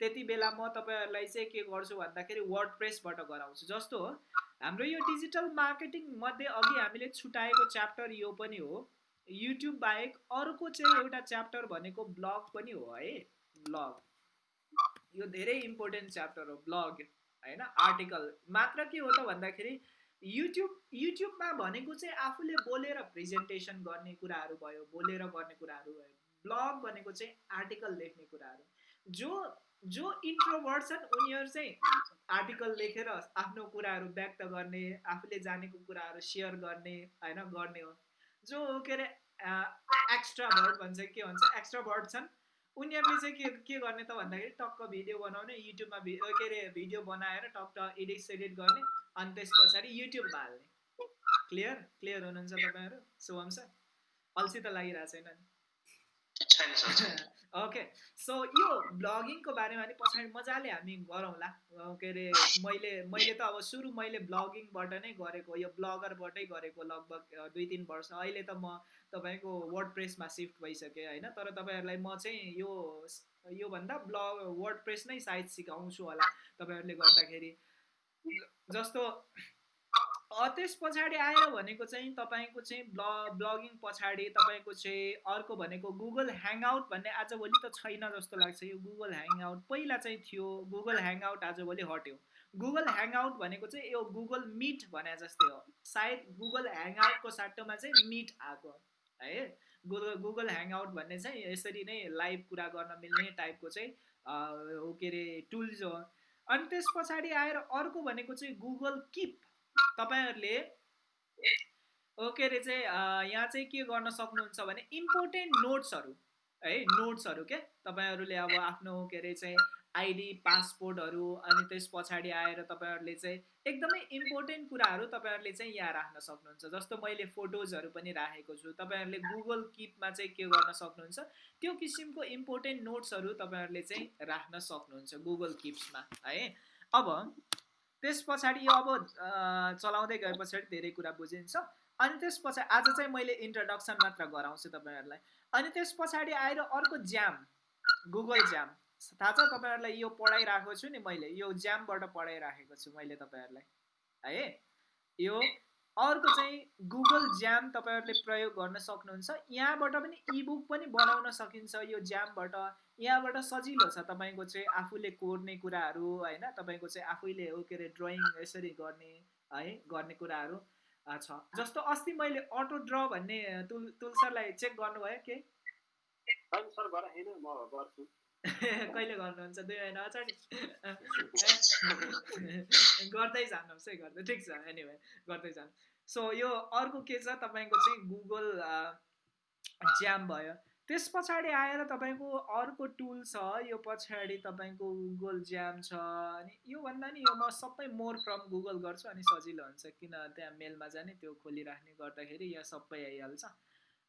त्यति बेला म तपाईँहरूलाई चाहिँ के गर्छु भन्दाखेरि वर्ड प्रेसबाट गराउँछु। जस्तो हो हाम्रो यो डिजिटल मार्केटिङ मध्ये अघि हामीले छुट्याएको च्याप्टर यो पनि हो। युट्युब बाहेक अर्को चाहिँ एउटा च्याप्टर भनेको ब्लग पनि हो है। ब्लग यो धेरै इम्पोर्टेन्ट च्याप्टर हो ब्लग होइन? आर्टिकल मात्र के हो त भन्दाखेरि युट्युब युट्युबमा भनेको चाहिँ आफूले बोलेर प्रेजेन्टेसन गर्ने कुराहरू भयो बोलेर गर्ने कुराहरू भयो। ब्लग भनेको चाहिँ आर्टिकल लेख्ने कुराहरू। जो जो इन्ट्रोभर्ट छन् उनीहरू चाहिँ आर्टिकल लेखेर आफ्नो कुराहरू व्यक्त गर्ने आफूले जानेको कुराहरू सेयर गर्ने होइन गर्ने हो। जो के अरे एक्स्ट्रा भर्ड भन्छ के भन्छ एक्स्ट्रा भर्ड छन् उनीहरूले चाहिँ के के गर्ने त भन्दाखेरि टक्क भिडियो बनाउने युट्युबमा के अरे भिडियो बनाएर टक्क एडिट सेडिट गर्ने अनि त्यस पछाडि युट्युबमा हाल्ने। क्लियर क्लियर हुनुहुन्छ तपाईँहरू? शुभम सर अल्छी त लागिरहेको छैन। ओके सो यो ब्लगिङको बारेमा नि पछाडि मजाले हामी गरौँला के अरे मैले मैले त अब सुरु मैले ब्लगिङबाट नै गरेको यो ब्लगरबाटै गरेको लगभग दुई तिन वर्ष। अहिले त म तपाईँको वर्ड प्रेसमा सिफ्ट भइसकेँ होइन? तर तपाईँहरूलाई म चाहिँ यो योभन्दा ब्लग वर्ड प्रेस नै सायद सिकाउँछु होला तपाईँहरूले गर्दाखेरि। जस्तो त्यस पछाडि आएर भनेको चाहिँ तपाईँको चाहिँ ब्ल ब्लगिङ पछाडि तपाईँको चाहिँ अर्को भनेको गुगल ह्याङआउट भन्ने आजभोलि त छैन जस्तो लाग्छ। यो गुगल ह्याङआउट पहिला चाहिँ थियो। गुगल ह्याङआउट आजभोलि हट्यो। गुगल ह्याङआउट भनेको चाहिँ यो गुगल मिट भने जस्तै हो। सायद गुगल ह्याङआउटको साटोमा चाहिँ मिट आएको है? गुगल गुगल ह्याङआउट भन्ने चाहिँ यसरी नै लाइभ कुरा गर्न मिल्ने टाइपको चाहिँ के अरे टुल्स हो। अनि त्यस पछाडि आएर अर्को भनेको चाहिँ गुगल किप तपाईँहरूले के अरे चाहिँ यहाँ चाहिँ के गर्न सक्नुहुन्छ भने इम्पोर्टेन्ट नोट्सहरू है नोट्सहरू के? तपाईँहरूले अब आफ्नो के अरे चाहिँ आइडी पासपोर्टहरू अनि त्यस पछाडि आएर तपाईँहरूले चाहिँ एकदमै इम्पोर्टेन्ट कुराहरू तपाईँहरूले चाहिँ यहाँ राख्न सक्नुहुन्छ। जस्तो मैले फोटोजहरू पनि राखेको छु। तपाईँहरूले गुगल किपमा चाहिँ के गर्न सक्नुहुन्छ? त्यो किसिमको इम्पोर्टेन्ट नोट्सहरू तपाईँहरूले चाहिँ राख्न सक्नुहुन्छ गुगल किप्समा है। अब त्यस पछाडि यो अब चलाउँदै गए पछाडि धेरै कुरा बुझिन्छ। अनि त्यस पछाडि आज चाहिँ मैले इन्ट्रोडक्सन मात्र गराउँछु तपाईँहरूलाई। अनि त्यस पछाडि आएर अर्को ज्याम गुगल ज्याम थाहा छ तपाईँहरूलाई यो पढाइरहेको छु नि मैले। यो ज्यामबाट पढाइराखेको छु मैले तपाईँहरूलाई। है? यो अर्को चाहिँ गुगल ज्याम तपाईँहरूले प्रयोग गर्न सक्नुहुन्छ। यहाँबाट पनि इबुक पनि बनाउन सकिन्छ यो ज्यामबाट यहाँबाट सजिलो छ तपाईँको चाहिँ आफूले कोर्ने कुराहरू होइन? तपाईँको चाहिँ आफैले हो के अरे ड्रइङ यसरी गर्ने है? गर्ने कुराहरू छ। जस्तो अस्ति मैले अटो ड्र भन्ने तुल तुलसरलाई चेक गर्नुभयो के? सर म गर्छु। कहिले गर्नुहुन्छ? दुई महिना अगाडि? गर्दै जानुहोस् है गर्दै ठिक छ एनिवे गर्दै जानु। सो यो अर्को के छ? तपाईँको चाहिँ गुगल ज्याम भयो। त्यस पछाडि आएर तपाईँको अर्को टुल छ यो पछाडि तपाईँको गुगल ज्याम छ अनि योभन्दा नि यो म सबै मोर फ्रम गुगल गर्छु अनि सजिलो हुन्छ किन त्यहाँ मेलमा जाने त्यो खोलिराख्ने गर्दाखेरि यहाँ सबै आइहाल्छ।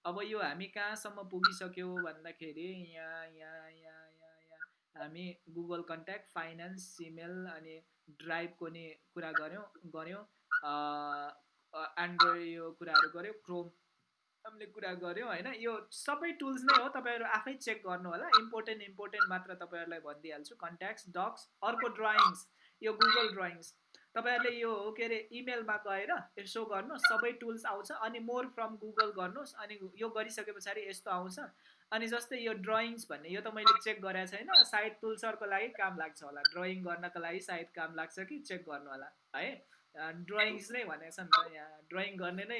अब यो हामी कहाँसम्म पुगिसक्यो भन्दाखेरि यहाँ यहाँ हामी गुगल कन्ट्याक्ट फाइनेन्स सिमेल अनि ड्राइभको नि कुरा गऱ्यौँ गऱ्यौँ। एन्ड्रोइड यो कुराहरू गऱ्यौँ क्रोम हामीले कुरा गऱ्यौँ होइन? यो सबै टुल्स नै हो तपाईँहरू आफै चेक गर्नु होला। इम्पोर्टेन्ट इम्पोर्टेन्ट मात्र तपाईँहरूलाई भनिदिइहाल्छु। कन्ट्याक्ट्स डक्स अर्को ड्रइङ्स यो गुगल ड्रइङ्स तपाईँहरूले यो के अरे इमेलमा गएर यसो गर्नुहोस्। सबै टुल्स आउँछ। अनि मोर फ्रम गुगल गर्नुहोस्। अनि यो गरिसके पछाडि यस्तो आउँछ। अनि जस्तै यो ड्रइङ्स भन्ने यो त मैले चेक गरेको छैन। सायद टुल्सरको लागि काम लाग्छ होला। ड्रइङ गर्नको लागि सायद काम लाग्छ कि चेक गर्नु होला है? ड्रइङ्स नै भनेको छ नि त यहाँ। ड्रइङ गर्ने नै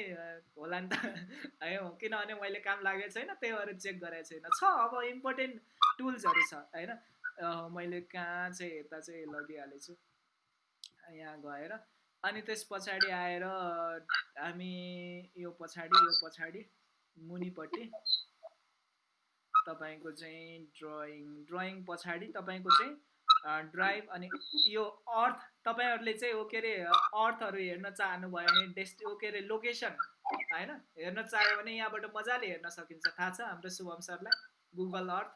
होला नि त है? किनभने मैले काम लागेको छैन त्यही भएर चेक गरेको छैन। छ अब इम्पोर्टेन्ट टुल्सहरू छ होइन? मैले कहाँ चाहिँ यता चाहिँ लगिहालेछु? यहाँ गएर। अनि त्यस पछाडि आएर हामी यो पछाडि यो पछाडि मुनिपट्टि तपाईँको चाहिँ ड्रइङ ड्रइङ पछाडि तपाईँको चाहिँ ड्राइभ अनि यो अर्थ तपाईँहरूले चाहिँ ओ के अरे अर्थहरू हेर्न चाहनुभयो भने डेस्ट ओ के अरे लोकेसन होइन? हेर्न चाह्यो भने यहाँबाट मजाले हेर्न सकिन्छ। थाहा छ हाम्रो शुभम सरलाई? गुगल अर्थ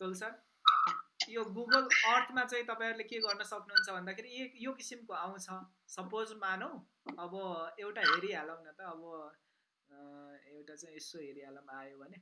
तुल सर यो गुगल अर्थमा चाहिँ तपाईँहरूले के गर्न सक्नुहुन्छ भन्दाखेरि यो किसिमको आउँछ। सपोज मानौँ अब एउटा हेरिहालौँ न त अब एउटा चाहिँ यसो हेरिहालौँ आयो भने।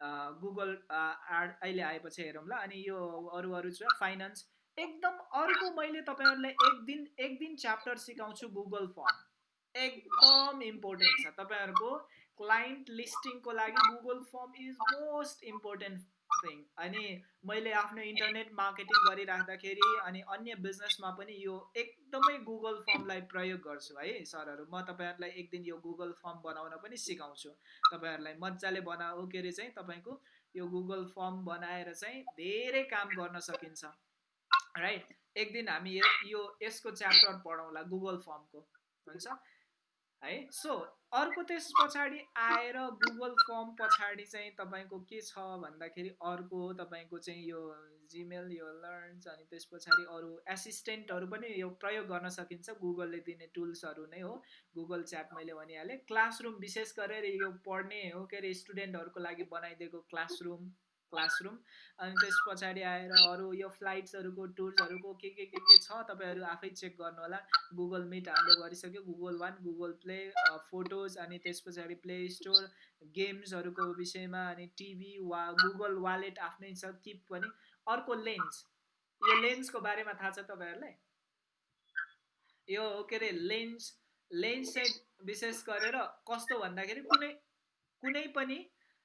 गुगल अहिले आएपछि हेरौँ ल अनि यो अरू अरू छ फाइनेन्स एकदम अर्को मैले तपाईँहरूलाई एक दिन एक दिन च्याप्टर सिकाउँछु गुगल फर्म एकदम इम्पोर्टेन्ट छ तपाईँहरूको क्लाइन्ट लिस्टिङको लागि Google form is most important thing अनि मैले आफ्नो इन्टरनेट मार्केटिङ गरिराख्दाखेरि अनि अन्य बिजनेसमा पनि यो एकदमै गुगल फर्मलाई प्रयोग गर्छु है सरहरू। म तपाईँहरूलाई एक दिन यो गुगल फर्म बनाउन पनि सिकाउँछु। तपाईँहरूलाई मजाले बनाऊ के अरे चाहिँ तपाईँको यो गुगल फर्म बनाएर चाहिँ धेरै काम गर्न सकिन्छ। राइट एक दिन हामी यो यसको च्याप्टर पढाउँला गुगल फर्मको हुन्छ? है? सो अर्को त्यस पछाडि आएर गुगल फर्म पछाडि चाहिँ तपाईँको के छ भन्दाखेरि अर्को तपाईँको चाहिँ यो जिमेल यो लर्न्स अनि त्यस पछाडि अरू एसिस्टेन्टहरू पनि यो प्रयोग गर्न सकिन्छ। गुगलले दिने टुल्सहरू नै हो। गुगल च्याट मैले भनिहालेँ। क्लासरुम विशेष गरेर यो पढ्ने हो के अरे स्टुडेन्टहरूको लागि बनाइदिएको क्लासरुम। क्लासरुम। अनि त्यस पछाडि आएर अरू यो फ्लाइट्सहरूको टुर्सहरूको के के के के छ तपाईँहरू आफै चेक गर्नु होला गुगल मिट हामीले गरिसक्यो। Google one Google play photos अनि त्यस पछाडि प्ले स्टोर गेम्सहरूको विषयमा अनि टिभी वा गुगल वालेट आफ्नै छ किप पनि अर्को लेन्स यो लेन्सको बारेमा थाहा छ तपाईँहरूलाई? यो के अरे लेन्स लेन्स चाहिँ विशेष गरेर कस्तो भन्दाखेरि कुनै कुनै पनि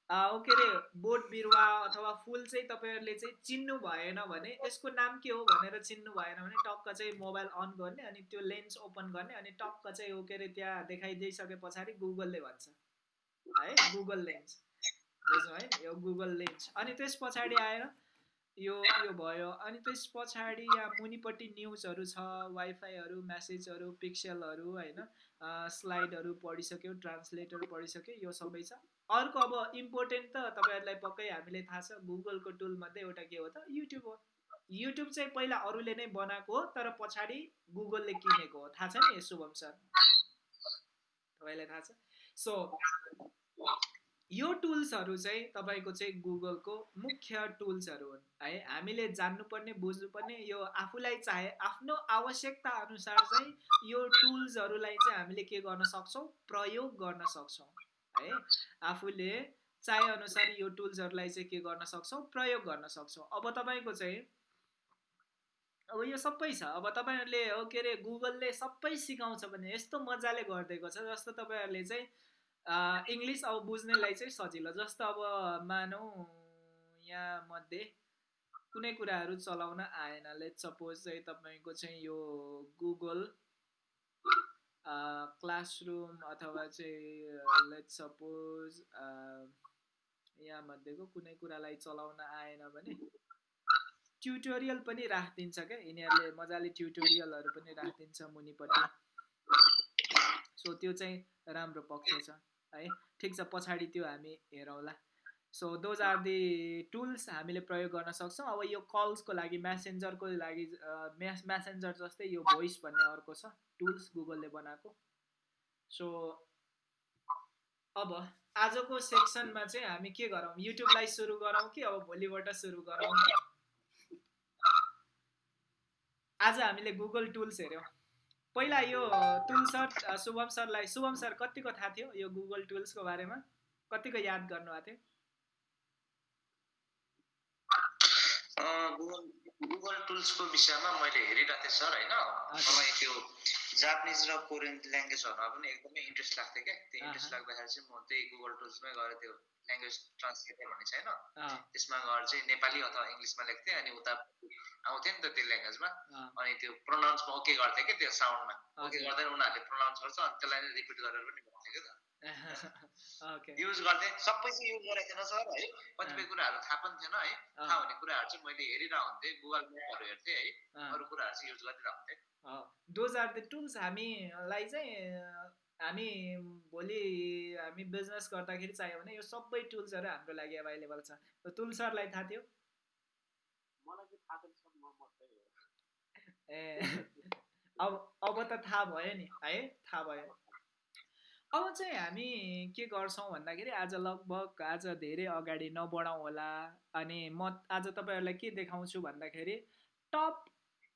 के अरे बोट बिरुवा अथवा फुल चाहिँ तपाईँहरूले चाहिँ चिन्नु भएन भने यसको नाम के हो भनेर चिन्नु भएन भने टक्क चाहिँ मोबाइल अन गर्ने अनि त्यो लेन्स ओपन गर्ने अनि टक्क चाहिँ हो के अरे त्यहाँ देखाइदिइसके पछाडि गुगलले भन्छ। है गुगल लेन्स। बुझ्नु है यो गुगल लेन्स। अनि त्यस पछाडि आएर यो यो भयो। अनि त्यस पछाडि यहाँ मुनिपट्टि न्युजहरू छ वाइफाईहरू म्यासेजहरू पिक्सलहरू होइन स्लाइडहरू पढिसक्यो ट्रान्सलेटर पढिसक्यो यो सबै छ। अर्को अब इम्पोर्टेन्ट त तपाईँहरूलाई पक्कै हामीले थाहा छ गुगलको टुलमध्ये एउटा के हो त युट्युब हो। युट्युब चाहिँ पहिला अरूले नै बनाएको हो तर पछाडि गुगलले किनेको हो। थाहा छ नि शुभम सर? तपाईँलाई थाहा छ? सो यो टुल्सहरू चाहिँ तपाईँको चाहिँ गुगलको मुख्य टुल्सहरू हुन्। है हामीले जान्नुपर्ने बुझ्नुपर्ने यो आफूलाई चाहे आफ्नो आवश्यकता अनुसार चाहिँ यो टुल्सहरूलाई चाहिँ हामीले के गर्न सक्छौँ? प्रयोग गर्न सक्छौँ। है। आफूले चाहे अनुसार यो टुल्सहरूलाई चाहिँ के गर्न सक्छौँ? प्रयोग गर्न सक्छौँ। अब तपाईँको चाहिँ अब यो सबै छ। अब तपाईँहरूले हो के अरे गुगलले सबै सिकाउँछ भने यस्तो मजाले गरिदिएको छ जस्तो तपाईँहरूले चाहिँ इङ्ग्लिस अब बुझ्नेलाई चाहिँ सजिलो। जस्तो अब मानौँ यहाँ मध्ये कुनै कुराहरू चलाउन आएन। लेट सपोज चाहिँ तपाईँको चाहिँ यो गुगल क्लासरुम अथवा चाहिँ लेट सपोज यहाँ मध्येको कुनै कुरालाई चलाउन आएन भने ट्युटोरियल पनि राखिदिन्छ क्या। यिनीहरूले मजाले ट्युटोरियलहरू पनि राखिदिन्छ मुनिपट्टि। सो त्यो चाहिँ राम्रो पक्ष छ है। ठिक छ पछाडि त्यो हामी हेरौँला। So those are the tools हामीले प्रयोग गर्न सक्छौँ। अब यो कल्सको लागि म्यासेन्जरको लागि म्यास म्यासेन्जर जस्तै यो भोइस भन्ने अर्को छ टुल्स गुगलले बनाएको। सो अब आजको सेक्सनमा चाहिँ हामी के गरौँ? युट्युबलाई सुरु गरौँ कि अब भोलिबाट सुरु गरौँ? आज हामीले गुगल टुल्स हेऱ्यौँ। पहिला यो टुल सर शुभम सरलाई शुभम सर कतिको थाहा थियो यो गुगल टुल्सको बारेमा? कतिको याद गर्नुभएको थियो? गुगल टुल्सको विषयमा मैले हेरिरहेको थिएँ सर होइन? मलाई त्यो जापानिज र कोरियन ल्याङ्ग्वेजहरूमा पनि एकदमै इन्ट्रेस्ट लाग्थ्यो क्या। त्यो इन्ट्रेस्ट लाग्दाखेरि चाहिँ म त्यही गुगल टुल्समै गएर त्यो ल्याङ्ग्वेज ट्रान्सलेटर भन्ने छैन। त्यसमा गएर चाहिँ नेपाली अथवा इङ्ग्लिसमा लेख्थेँ अनि उता आउँथ्यो नि त त्यो ल्याङ्ग्वेजमा। अनि त्यो प्रोनाउन्समा ओके गर्थेँ कि त्यो साउन्डमा ओके गर्दै उनीहरूले प्रोनाउन्स गर्छ अनि त्यसलाई नै रिपिट गरेर पनि भन्थ्यो क्या त। युज गर्थेँ। सबै चाहिँ युज गरेको थिएन सर है। कतिपय कुराहरू थाहा पनि थिएन है। थाहा हुने कुराहरू चाहिँ मैले हेरिरह हुन्थेँ गुगल म्यापहरू हेर्थेँ है। अरू कुराहरू चाहिँ युज गरिरह हुन्थेँ दोज आर द टुल्स हामीलाई चाहिँ हामी भोलि हामी बिजनेस गर्दाखेरि चाहियो भने यो सबै टुल्सहरू हाम्रो लागि एभाइलेबल छ। टुल्सहरूलाई थाहा थियो? ए। अब अब त थाहा भयो नि है। थाहा भयो। अब चाहिँ हामी के गर्छौँ भन्दाखेरि आज लगभग आज धेरै अगाडि नबढाउँ होला। अनि म आज तपाईँहरूलाई के देखाउँछु भन्दाखेरि टप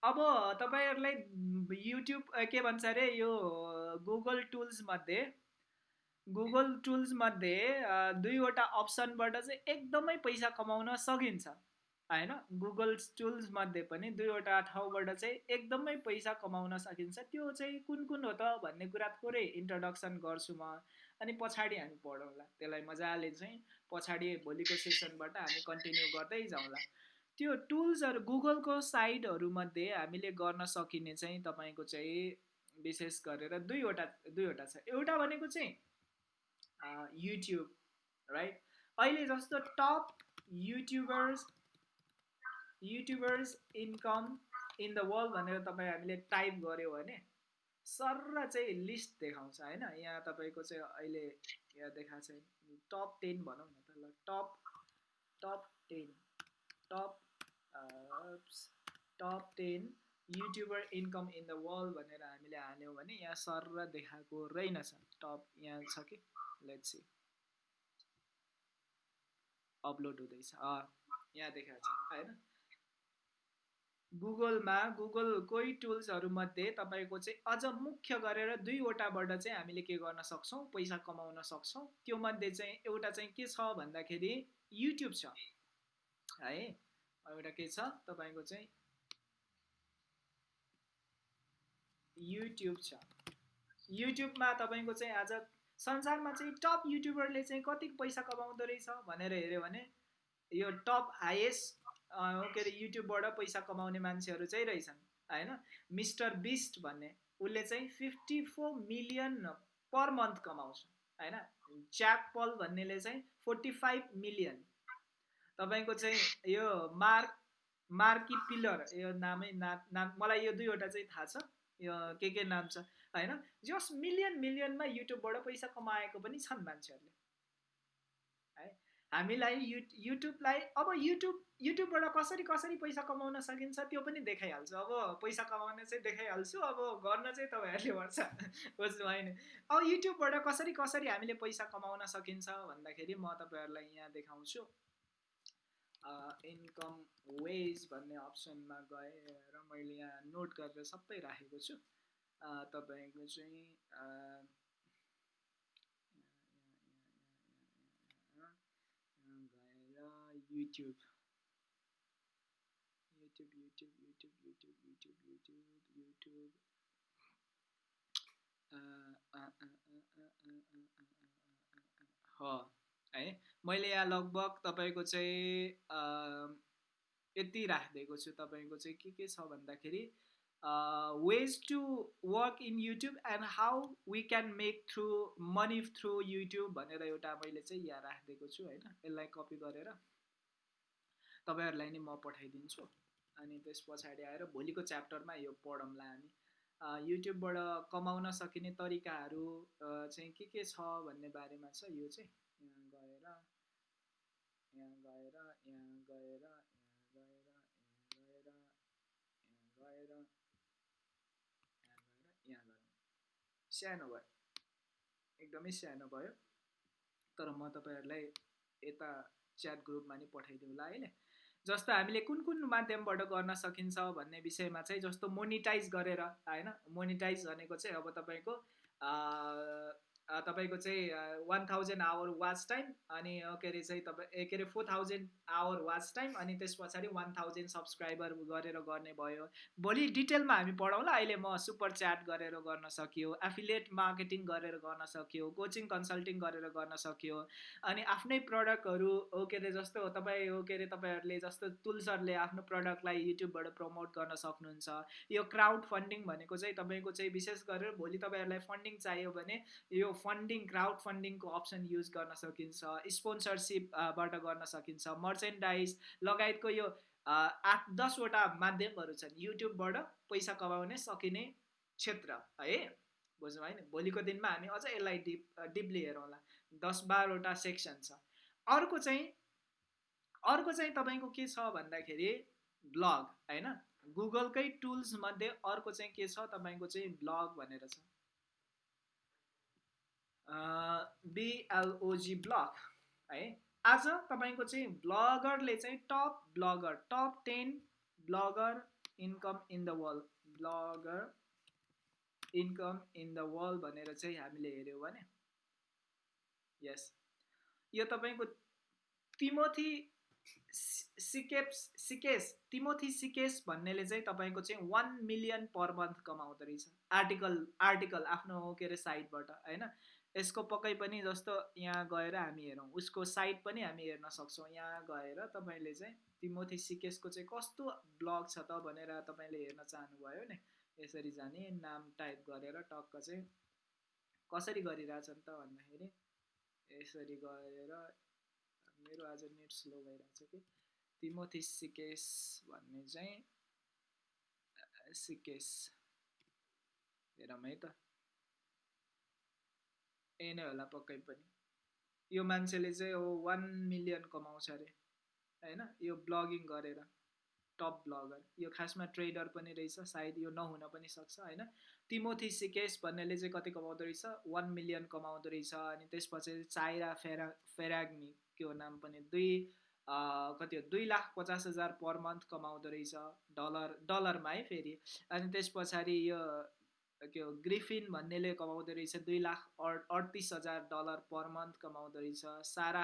अब तपाईँहरूलाई युट्युब के भन्छ अरे यो गुगल टुल्समध्ये गुगल टुल्समध्ये दुईवटा अप्सनबाट चाहिँ एकदमै पैसा कमाउन सकिन्छ। होइन गुगल टुल्समध्ये पनि दुईवटा ठाउँबाट चाहिँ एकदमै पैसा कमाउन सकिन्छ। त्यो चाहिँ कुन कुन हो त भन्ने कुरा थोरै इन्ट्रोडक्सन गर्छु म। अनि पछाडि हामी पढौँला। त्यसलाई मजाले चाहिँ पछाडि भोलिको सेसनबाट हामी कन्टिन्यू गर्दै जाउँला। त्यो टुल्सहरू गुगलको साइटहरूमध्ये हामीले गर्न सकिने चाहिँ तपाईँको चाहिँ विशेष गरेर दुईवटा दुईवटा छ। एउटा भनेको चाहिँ युट्युब राइट अहिले जस्तो top YouTubers YouTubers income in the world भनेर तपाईँ हामीले टाइप गऱ्यो भने सर चाहिँ लिस्ट देखाउँछ होइन? यहाँ तपाईँको चाहिँ अहिले यहाँ देखाएको छ टप टेन भनौँ न त ल top top ten top top ten YouTuber income in the world भनेर हामीले हाल्यौँ भने यहाँ सर र देखाएको रहेनछ। टप यहाँ छ कि? लेट सी अपलोड हुँदैछ। यहाँ देखाएको छ होइन? गुगलमा गुगल कोही टुल्सहरूमध्ये तपाईँको चाहिँ अझ मुख्य गरेर दुईवटाबाट चाहिँ हामीले के गर्न सक्छौँ? पैसा कमाउन सक्छौँ? त्यो मध्ये चाहिँ एउटा चाहिँ के छ भन्दाखेरि युट्युब छ। है एउटा के छ? तपाईँको चाहिँ युट्युब छ। युट्युबमा तपाईँको चाहिँ आज संसारमा चाहिँ टप युट्युबरले चाहिँ कति पैसा कमाउँदो रहेछ भनेर हेऱ्यो भने यो टप हाइएस्ट के अरे युट्युबबाट पैसा कमाउने मान्छेहरू चाहिँ रहेछन् होइन? मिस्टर बिस्ट भन्ने उसले चाहिँ fifty four million per month कमाउँछ होइन? च्याक पल भन्नेले चाहिँ फोर्टी फाइभ मिलियन तपाईँको चाहिँ यो मार्क मार्की पिलर यो नामै ना नाम मलाई यो दुईवटा चाहिँ थाहा छ यो के के नाम छ होइन? जस मिलियन मिलियनमा युट्युबबाट पैसा कमाएको पनि छन् मान्छेहरूले हामीलाई यु युट्युबलाई अब युट्युब युट्युबबाट कसरी कसरी पैसा कमाउन सकिन्छ त्यो पनि देखाइहाल्छु अब पैसा कमाउन चाहिँ देखाइहाल्छु अब गर्न चाहिँ तपाईँहरूले भन्छ बुझ्नु होइन अब युट्युबबाट कसरी कसरी हामीले पैसा कमाउन सकिन्छ भन्दाखेरि म तपाईँहरूलाई यहाँ देखाउँछु इन्कम वेज भन्ने अप्सनमा गएर मैले यहाँ नोट गरेर सबै राखेको छु तपाईँको चाहिँ YouTube. YouTube, YouTube, YouTube, YouTube, YouTube, YouTube, है मैले यहाँ लगभग तपाईँको चाहिँ यति राखिदिएको छु तपाईँको चाहिँ के के छ भन्दाखेरि ways to work in YouTube and how we can make through money through YouTube भनेर एउटा मैले चाहिँ यहाँ राखिदिएको छु होइन यसलाई कपी गरेर तपाईँहरूलाई नि म पठाइदिन्छु अनि त्यस पछाडि आएर भोलिको च्याप्टरमा यो पढौँला हामी युट्युबबाट कमाउन सकिने तरिकाहरू चाहिँ के के छ भन्ने बारेमा छ यो चाहिँ यहाँ गएर यहाँ गएर यहाँ गएर यहाँ गएर यहाँ गएर यहाँ गएर यहाँ गएर सानो भयो एकदमै सानो भयो तर म तपाईँहरूलाई यता च्याट ग्रुपमा नि पठाइदिउँला अहिले जस्तो हामीले कुन कुन माध्यमबाट गर्न सकिन्छ भन्ने विषयमा चाहिँ जस्तो मोनिटाइज गरेर होइन? मोनिटाइज भनेको चाहिँ अब तपाईँको तपाईँको चाहिँ one thousand hour watch time अनि के अरे चाहिँ तपाईँ के अरे four thousand hour watch time अनि त्यस पछाडि वान थाउजन्ड सब्सक्राइबर गरेर गर्ने भयो। भोलि डिटेलमा हामी पढाउँला अहिले म सुपर च्याट गरेर गर्न सकियो एफिलिएट मार्केटिङ गरेर गर्न सक्यो कोचिङ कन्सल्टिङ गरेर गर्न सक्यो अनि आफ्नै प्रडक्टहरू हो के अरे जस्तो तपाईँ हो के अरे तपाईँहरूले जस्तो टुल्सहरूले आफ्नो प्रडक्टलाई युट्युबबाट प्रमोट गर्न सक्नुहुन्छ। यो क्राउड फन्डिङ भनेको चाहिँ तपाईँको चाहिँ विशेष गरेर भोलि तपाईँहरूलाई फन्डिङ चाहियो भने यो फन्डिङ क्राउड फन्डिङको अप्सन युज गर्न सकिन्छ स्पोन्सरसिपबाट गर्न सकिन्छ मर्चेन्डाइज लगायतको यो आठ दसवटा माध्यमहरू छन् युट्युबबाट पैसा कमाउने सकिने क्षेत्र है? बुझ्नु होइन भोलिको दिनमा हामी अझ यसलाई डिप डिपली हेरौँला। दस बाह्रवटा सेक्सन छ। अर्को चाहिँ अर्को चाहिँ तपाईँको के छ भन्दाखेरि ब्लग होइन? गुगलकै टुल्स मध्ये अर्को चाहिँ के छ? तपाईँको चाहिँ ब्लग भनेर छ। बिएलओजी ब्लग है? आज तपाईँको चाहिँ ब्लगरले चाहिँ top blogger top ten blogger income in the world blogger income in the world भनेर चाहिँ हामीले हेऱ्यौँ भने। यस यो तपाईँको तिमोथी सिकेप्स सिकेस तिमोथी सिकेस भन्नेले चाहिँ तपाईँको चाहिँ वान मिलियन पर मन्थ कमाउँदो रहेछ। आर्टिकल आर्टिकल आफ्नो के अरे साइटबाट होइन? यसको पक्कै पनि जस्तो यहाँ गएर हामी हेरौँ। उसको साइट पनि हामी हेर्न सक्छौँ। यहाँ गएर तपाईँले चाहिँ तिमोथी सिकेसको चाहिँ कस्तो ब्लग छ त भनेर तपाईँले हेर्न चाहनुभयो नि। यसरी जाने नाम टाइप गरेर टक्क चाहिँ कसरी गरिरहेछन् त भन्दाखेरि यसरी गएर मेरो आज नेट स्लो भइरहेछ कि। तिमोथी सिकेस भन्ने चाहिँ सिकेस हेरौँ है त। ए नै होला पक्कै पनि यो मान्छेले चाहिँ हो वान मिलियन कमाउँछ अरे होइन यो ब्लगिङ गरेर टप ब्लगर यो खासमा ट्रेडर पनि रहेछ सायद यो नहुन पनि सक्छ होइन तिमोथी सिकेस भन्नेले चाहिँ कति कमाउँदो रहेछ वान मिलियन कमाउँदो रहेछ अनि त्यसपछि चाइरा फेरा फेराग्मी हो नाम पनि दुई कति हो दुई लाख पचास हजार पर मन्थ कमाउँदो रहेछ डलर डलरमा है फेरि अनि त्यस पछाडि यो हो ग्रिफिन भन्नेले कमाउँदो रहेछ दुई लाख अडतिस हजार डलर पर मन्थ कमाउँदो रहेछ। सारा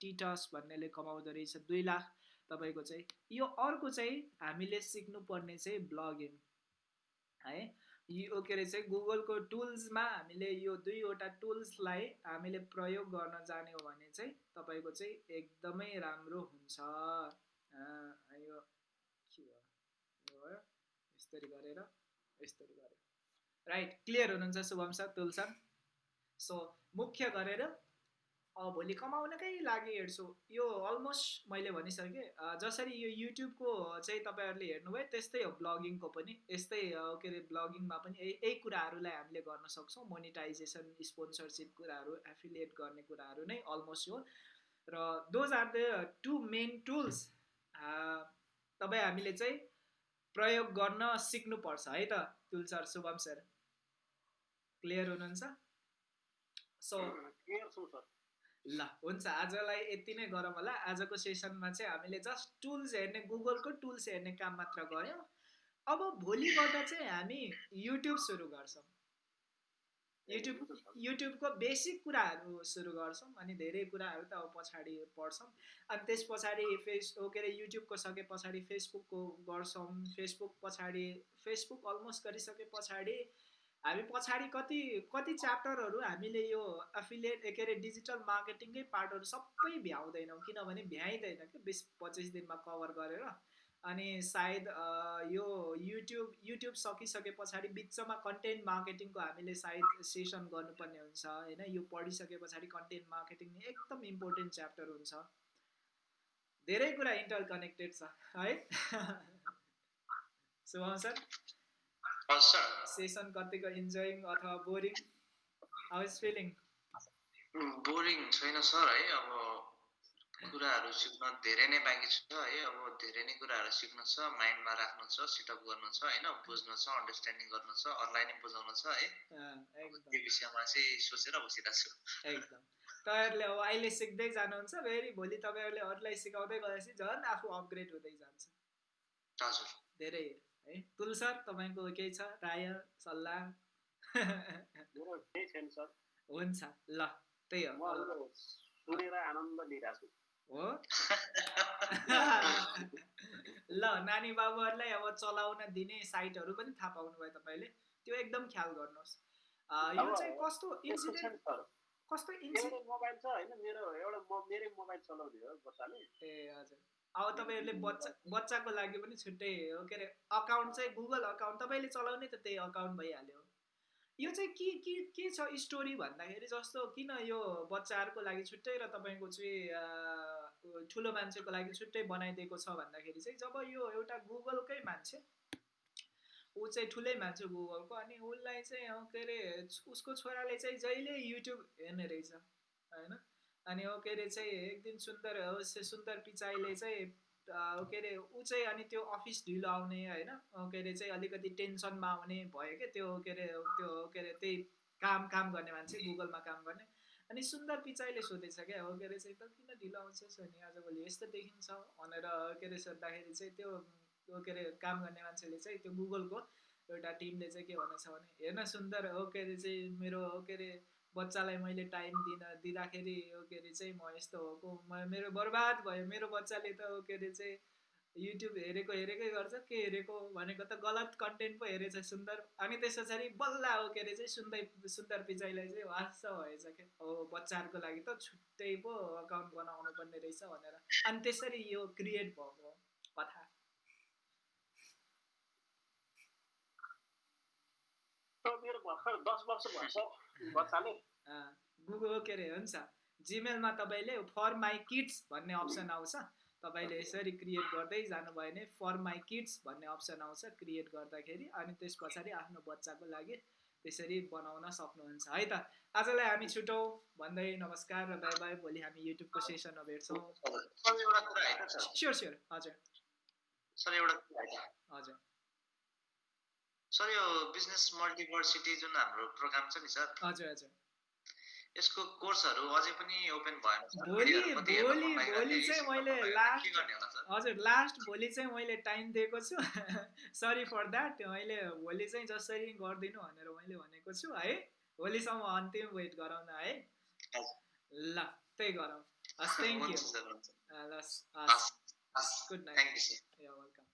टिटस भन्नेले कमाउँदो रहेछ दुई लाख। तपाईँको चाहिँ यो अर्को चाहिँ हामीले सिक्नुपर्ने चाहिँ ब्लगिङ है यो के अरे चाहिँ गुगलको टुल्समा हामीले यो दुईवटा टुल्सलाई हामीले प्रयोग गर्न जान्यौँ भने चाहिँ तपाईँको चाहिँ एकदमै राम्रो हुन्छ। यो के भयो यसरी गरेर यसरी गरेर। राइट क्लियर हुनुहुन्छ Shubham sir Tul sir? So मुख्य गरेर भोलि कमाउनकै लागि हेर्छु। यो अलमोस्ट मैले भनिसकेँ जसरी यो युट्युबको चाहिँ तपाईँहरूले हेर्नुभयो त्यस्तै हो ब्लगिङको पनि। यस्तै के अरे ब्लगिङमा पनि यही कुराहरूलाई हामीले गर्न सक्छौँ। मोनिटाइजेसन स्पोन्सरसिप कुराहरू एफिलिएट गर्ने कुराहरू नै अलमोस्ट हो। र those are the two main tools तपाईँ हामीले चाहिँ प्रयोग गर्न सिक्नुपर्छ है त Tul sir Shubham sir? Clear हुनुहुन्छ? सो ल हुन्छ। आजलाई यति नै गरौँ होला। आजको सेसनमा चाहिँ हामीले जस्ट टुल्स हेर्ने गुगलको टुल्स हेर्ने काम मात्र गऱ्यौँ। अब भोलिबाट चाहिँ हामी युट्युब सुरु गर्छौँ। युट्युब युट्युबको बेसिक कुराहरू सुरु गर्छौँ अनि धेरै कुराहरू त अब पछाडि पढ्छौँ। अनि त्यस पछाडि फेस के अरे युट्युबको सके पछाडि फेसबुकको गर्छौँ। फेसबुक पछाडि फेसबुक अलमोस्ट गरिसके पछाडि हामी पछाडि कति कति च्याप्टरहरू हामीले यो एफिलिएट के अरे डिजिटल मार्केटिङकै पार्टहरू सबै भ्याउँदैनौँ किनभने भ्याइँदैन कि बिस पच्चिस दिनमा कभर गरेर। अनि सायद यो युट्युब युट्युब सकिसके पछाडि बिचमा कन्टेन्ट मार्केटिङको हामीले सायद सेसन गर्नुपर्ने हुन्छ होइन? यो पढिसके पछाडि कन्टेन्ट मार्केटिङ एकदम इम्पोर्टेन्ट च्याप्टर हुन्छ। धेरै कुरा इन्टर कनेक्टेड छ है? शुभम सर सेसन कतिको इन्जोइङ अथवा boring how is feeling boring छैन सर है। अब कुराहरू सिक्न धेरै नै बाँकी छ है। अब धेरै नै कुराहरू सिक्नु छ माइन्डमा राख्नु छ सिटअप गर्नु छ होइन। बुझ्नु छ अन्डरस्ट्यान्डिङ गर्नु छ अरूलाई नै बुझाउनु छ है। त्यो विषयमा चाहिँ सोचेर बसिरहेको छु। एकदम। तपाईँहरूले अब अहिले सिक्दै जानुहुन्छ फेरि भोलि तपाईँहरूले अरूलाई सिकाउँदै गएपछि झन् आफू अपग्रेड हुँदै जान्छ। हजुर। धेरै। है। तुल सर तपाईँको केही छ? राय सल्लाह? हुन्छ ल त्यही हो। हो? ल नानी बाबुहरूलाई अब चलाउन दिने साइटहरू पनि थाहा पाउनु भयो तपाईँले। त्यो एकदम ख्याल गर्नुहोस्। यो चाहिँ कस्तो इन्सिडेन्ट कस्तो इन्सिडेन्ट मोबाइल छ होइन? मेरो एउटा मेरै मोबाइल चलाउने हो बच्चाले ए हजुर। अब तपाईँहरूले बच्चा बच्चाको लागि पनि छुट्टै हो। के अरे अकाउन्ट चाहिँ गुगल अकाउन्ट तपाईँले चलाउने त त्यही अकाउन्ट भइहाल्यो। यो चाहिँ के के के छ स्टोरी भन्दाखेरि जस्तो किन यो बच्चाहरूको लागि छुट्टै र तपाईँको चाहिँ ठुलो मान्छेको लागि छुट्टै बनाइदिएको छ भन्दाखेरि चाहिँ जब यो एउटा गुगलकै मान्छे ऊ चाहिँ ठुलै मान्छे गुगलको अनि उसलाई चाहिँ के अरे उसको छोराले चाहिँ जहिले युट्युब हेर्ने रहेछ होइन? अनि हो के अरे चाहिँ एक दिन सुन्दर सुन्दर पिचाइले चाहिँ के अरे ऊ चाहिँ अनि त्यो अफिस ढिलो आउने होइन के अरे चाहिँ अलिकति टेन्सनमा आउने भयो क्या त्यो के अरे त्यो के अरे त्यही काम काम गर्ने मान्छे गुगलमा काम गर्ने. अनि सुन्दर पिचाइले सोधेछ क्या हो के अरे चाहिँ त किन ढिलो आउँछस् अनि आजभोलि यस्तो देखिन्छ भनेर के अरे सोद्धाखेरि चाहिँ त्यो के अरे काम गर्ने मान्छेले चाहिँ त्यो गुगलको एउटा टिमले चाहिँ के भनेछ भने हेर्न सुन्दर हो के अरे चाहिँ मेरो के अरे बच्चालाई मैले टाइम दिन दिँदाखेरि के अरे चाहिँ म यस्तो भएको। मेरो बर्बाद भयो मेरो बच्चाले त के अरे चाहिँ युट्युब हेरेको हेरेकै गर्छ के हेरेको भनेको त गलत कन्टेन्ट पो हेरेछ सुन्दर। अनि त्यस पछाडि बल्ल हो के अरे चाहिँ सुन्दै सुन्दर पिचाइलाई चाहिँ वास्स भएछ क्या हो बच्चाहरूको लागि त छुट्टै पो अकाउन्ट बनाउनु पर्ने रहेछ भनेर। अनि त्यसरी यो क्रिएट भएको कथा। मेरो भर्खर दस वर्ष भएछ। गुगल के अरे हुन्छ। जिमेलमा तपाईँले फर माई किड्स भन्ने अप्सन आउँछ। तपाईँले यसरी क्रिएट गर्दै जानुभयो भने फर माई किड्स भन्ने अप्सन आउँछ क्रिएट गर्दाखेरि अनि त्यस पछाडि आफ्नो बच्चाको लागि त्यसरी बनाउन सक्नुहुन्छ है त? आजलाई हामी छुटौँ। भन्दै नमस्कार र बाई बाई भोलि हामी युट्युबको सेसनमा भेट्छौँ। स्योर स्योर हजुर। सर एउटा हजुर। सर यो बिजनेस मल्टिभर्सिटी जुन हाम्रो प्रोग्राम छ नि सर हजुर हजुर। यसको कोर्सहरू अझै पनि ओपन भएन भोलि भोलि भोलि चाहिँ मैले लास्ट हजुर लास्ट भोलि चाहिँ मैले टाइम दिएको छु। सरी फर द्याट मैले भोलि चाहिँ जसरी गरिदिनु भनेर मैले भनेको छु है। भोलिसम्म अन्तिम वेट गराउन है। ल त्यही गरौँ। हस् थ्याङ्क यू ल गुड नाइट वेलकम